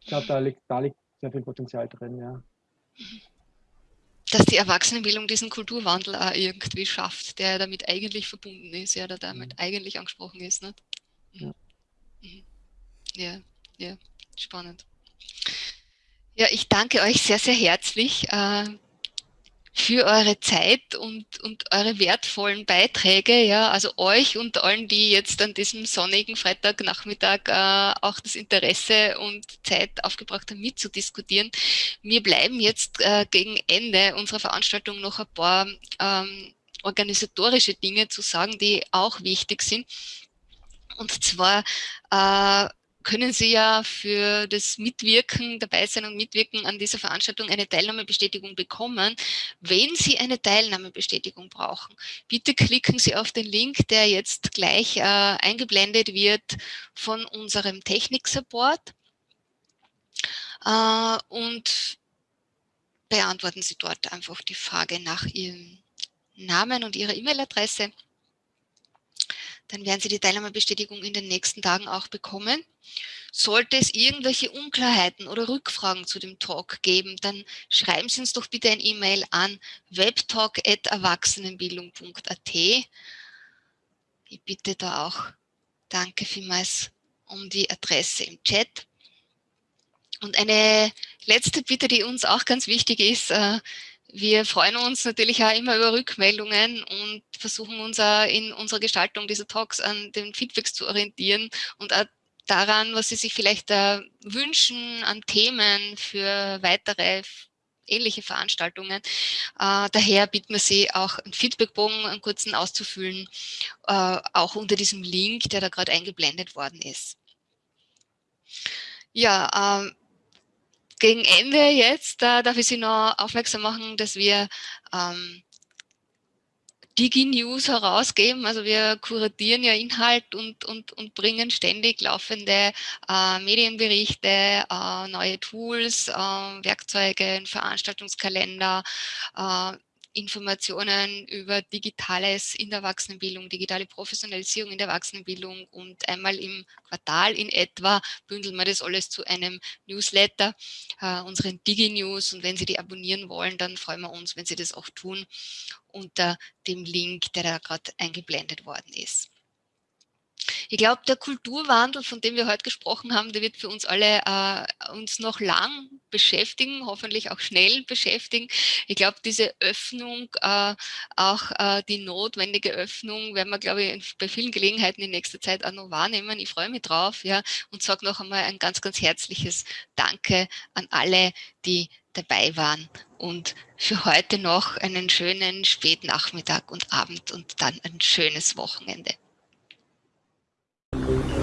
ich glaube, da liegt, da liegt sehr viel Potenzial drin, ja. Dass die Erwachsenenbildung diesen Kulturwandel auch irgendwie schafft, der damit eigentlich verbunden ist, ja, der damit mhm. eigentlich angesprochen ist. Nicht? Mhm. Ja. Mhm. ja, ja, spannend. Ja, ich danke euch sehr, sehr herzlich. Äh, für eure Zeit und, und eure wertvollen Beiträge, ja, also euch und allen, die jetzt an diesem sonnigen Freitagnachmittag äh, auch das Interesse und Zeit aufgebracht haben, mitzudiskutieren. Mir bleiben jetzt äh, gegen Ende unserer Veranstaltung noch ein paar ähm, organisatorische Dinge zu sagen, die auch wichtig sind. Und zwar äh, können Sie ja für das Mitwirken, dabei sein und Mitwirken an dieser Veranstaltung eine Teilnahmebestätigung bekommen. Wenn Sie eine Teilnahmebestätigung brauchen, bitte klicken Sie auf den Link, der jetzt gleich äh, eingeblendet wird von unserem Technik-Support äh, und beantworten Sie dort einfach die Frage nach Ihrem Namen und Ihrer E-Mail-Adresse dann werden Sie die Teilnahmebestätigung in den nächsten Tagen auch bekommen. Sollte es irgendwelche Unklarheiten oder Rückfragen zu dem Talk geben, dann schreiben Sie uns doch bitte ein E-Mail an webtalk.erwachsenenbildung.at. Ich bitte da auch, danke vielmals um die Adresse im Chat. Und eine letzte Bitte, die uns auch ganz wichtig ist, äh, wir freuen uns natürlich auch immer über Rückmeldungen und versuchen uns auch in unserer Gestaltung dieser Talks an den Feedbacks zu orientieren und auch daran, was Sie sich vielleicht äh, wünschen an Themen für weitere ähnliche Veranstaltungen. Äh, daher bitten wir Sie auch einen Feedbackbogen, einen kurzen auszufüllen, äh, auch unter diesem Link, der da gerade eingeblendet worden ist. Ja, ähm, gegen Ende jetzt, da darf ich Sie noch aufmerksam machen, dass wir ähm, Digi-News herausgeben. Also wir kuratieren ja Inhalt und, und, und bringen ständig laufende äh, Medienberichte, äh, neue Tools, äh, Werkzeuge, Veranstaltungskalender, äh, Informationen über Digitales in der Erwachsenenbildung, digitale Professionalisierung in der Erwachsenenbildung und einmal im Quartal in etwa bündeln wir das alles zu einem Newsletter, äh, unseren Digi-News und wenn Sie die abonnieren wollen, dann freuen wir uns, wenn Sie das auch tun unter dem Link, der da gerade eingeblendet worden ist. Ich glaube, der Kulturwandel, von dem wir heute gesprochen haben, der wird für uns alle äh, uns noch lang beschäftigen, hoffentlich auch schnell beschäftigen. Ich glaube, diese Öffnung, äh, auch äh, die notwendige Öffnung, werden wir, glaube ich, bei vielen Gelegenheiten in nächster Zeit auch noch wahrnehmen. Ich freue mich drauf ja, und sage noch einmal ein ganz, ganz herzliches Danke an alle, die dabei waren und für heute noch einen schönen Spätnachmittag und Abend und dann ein schönes Wochenende. Thank you.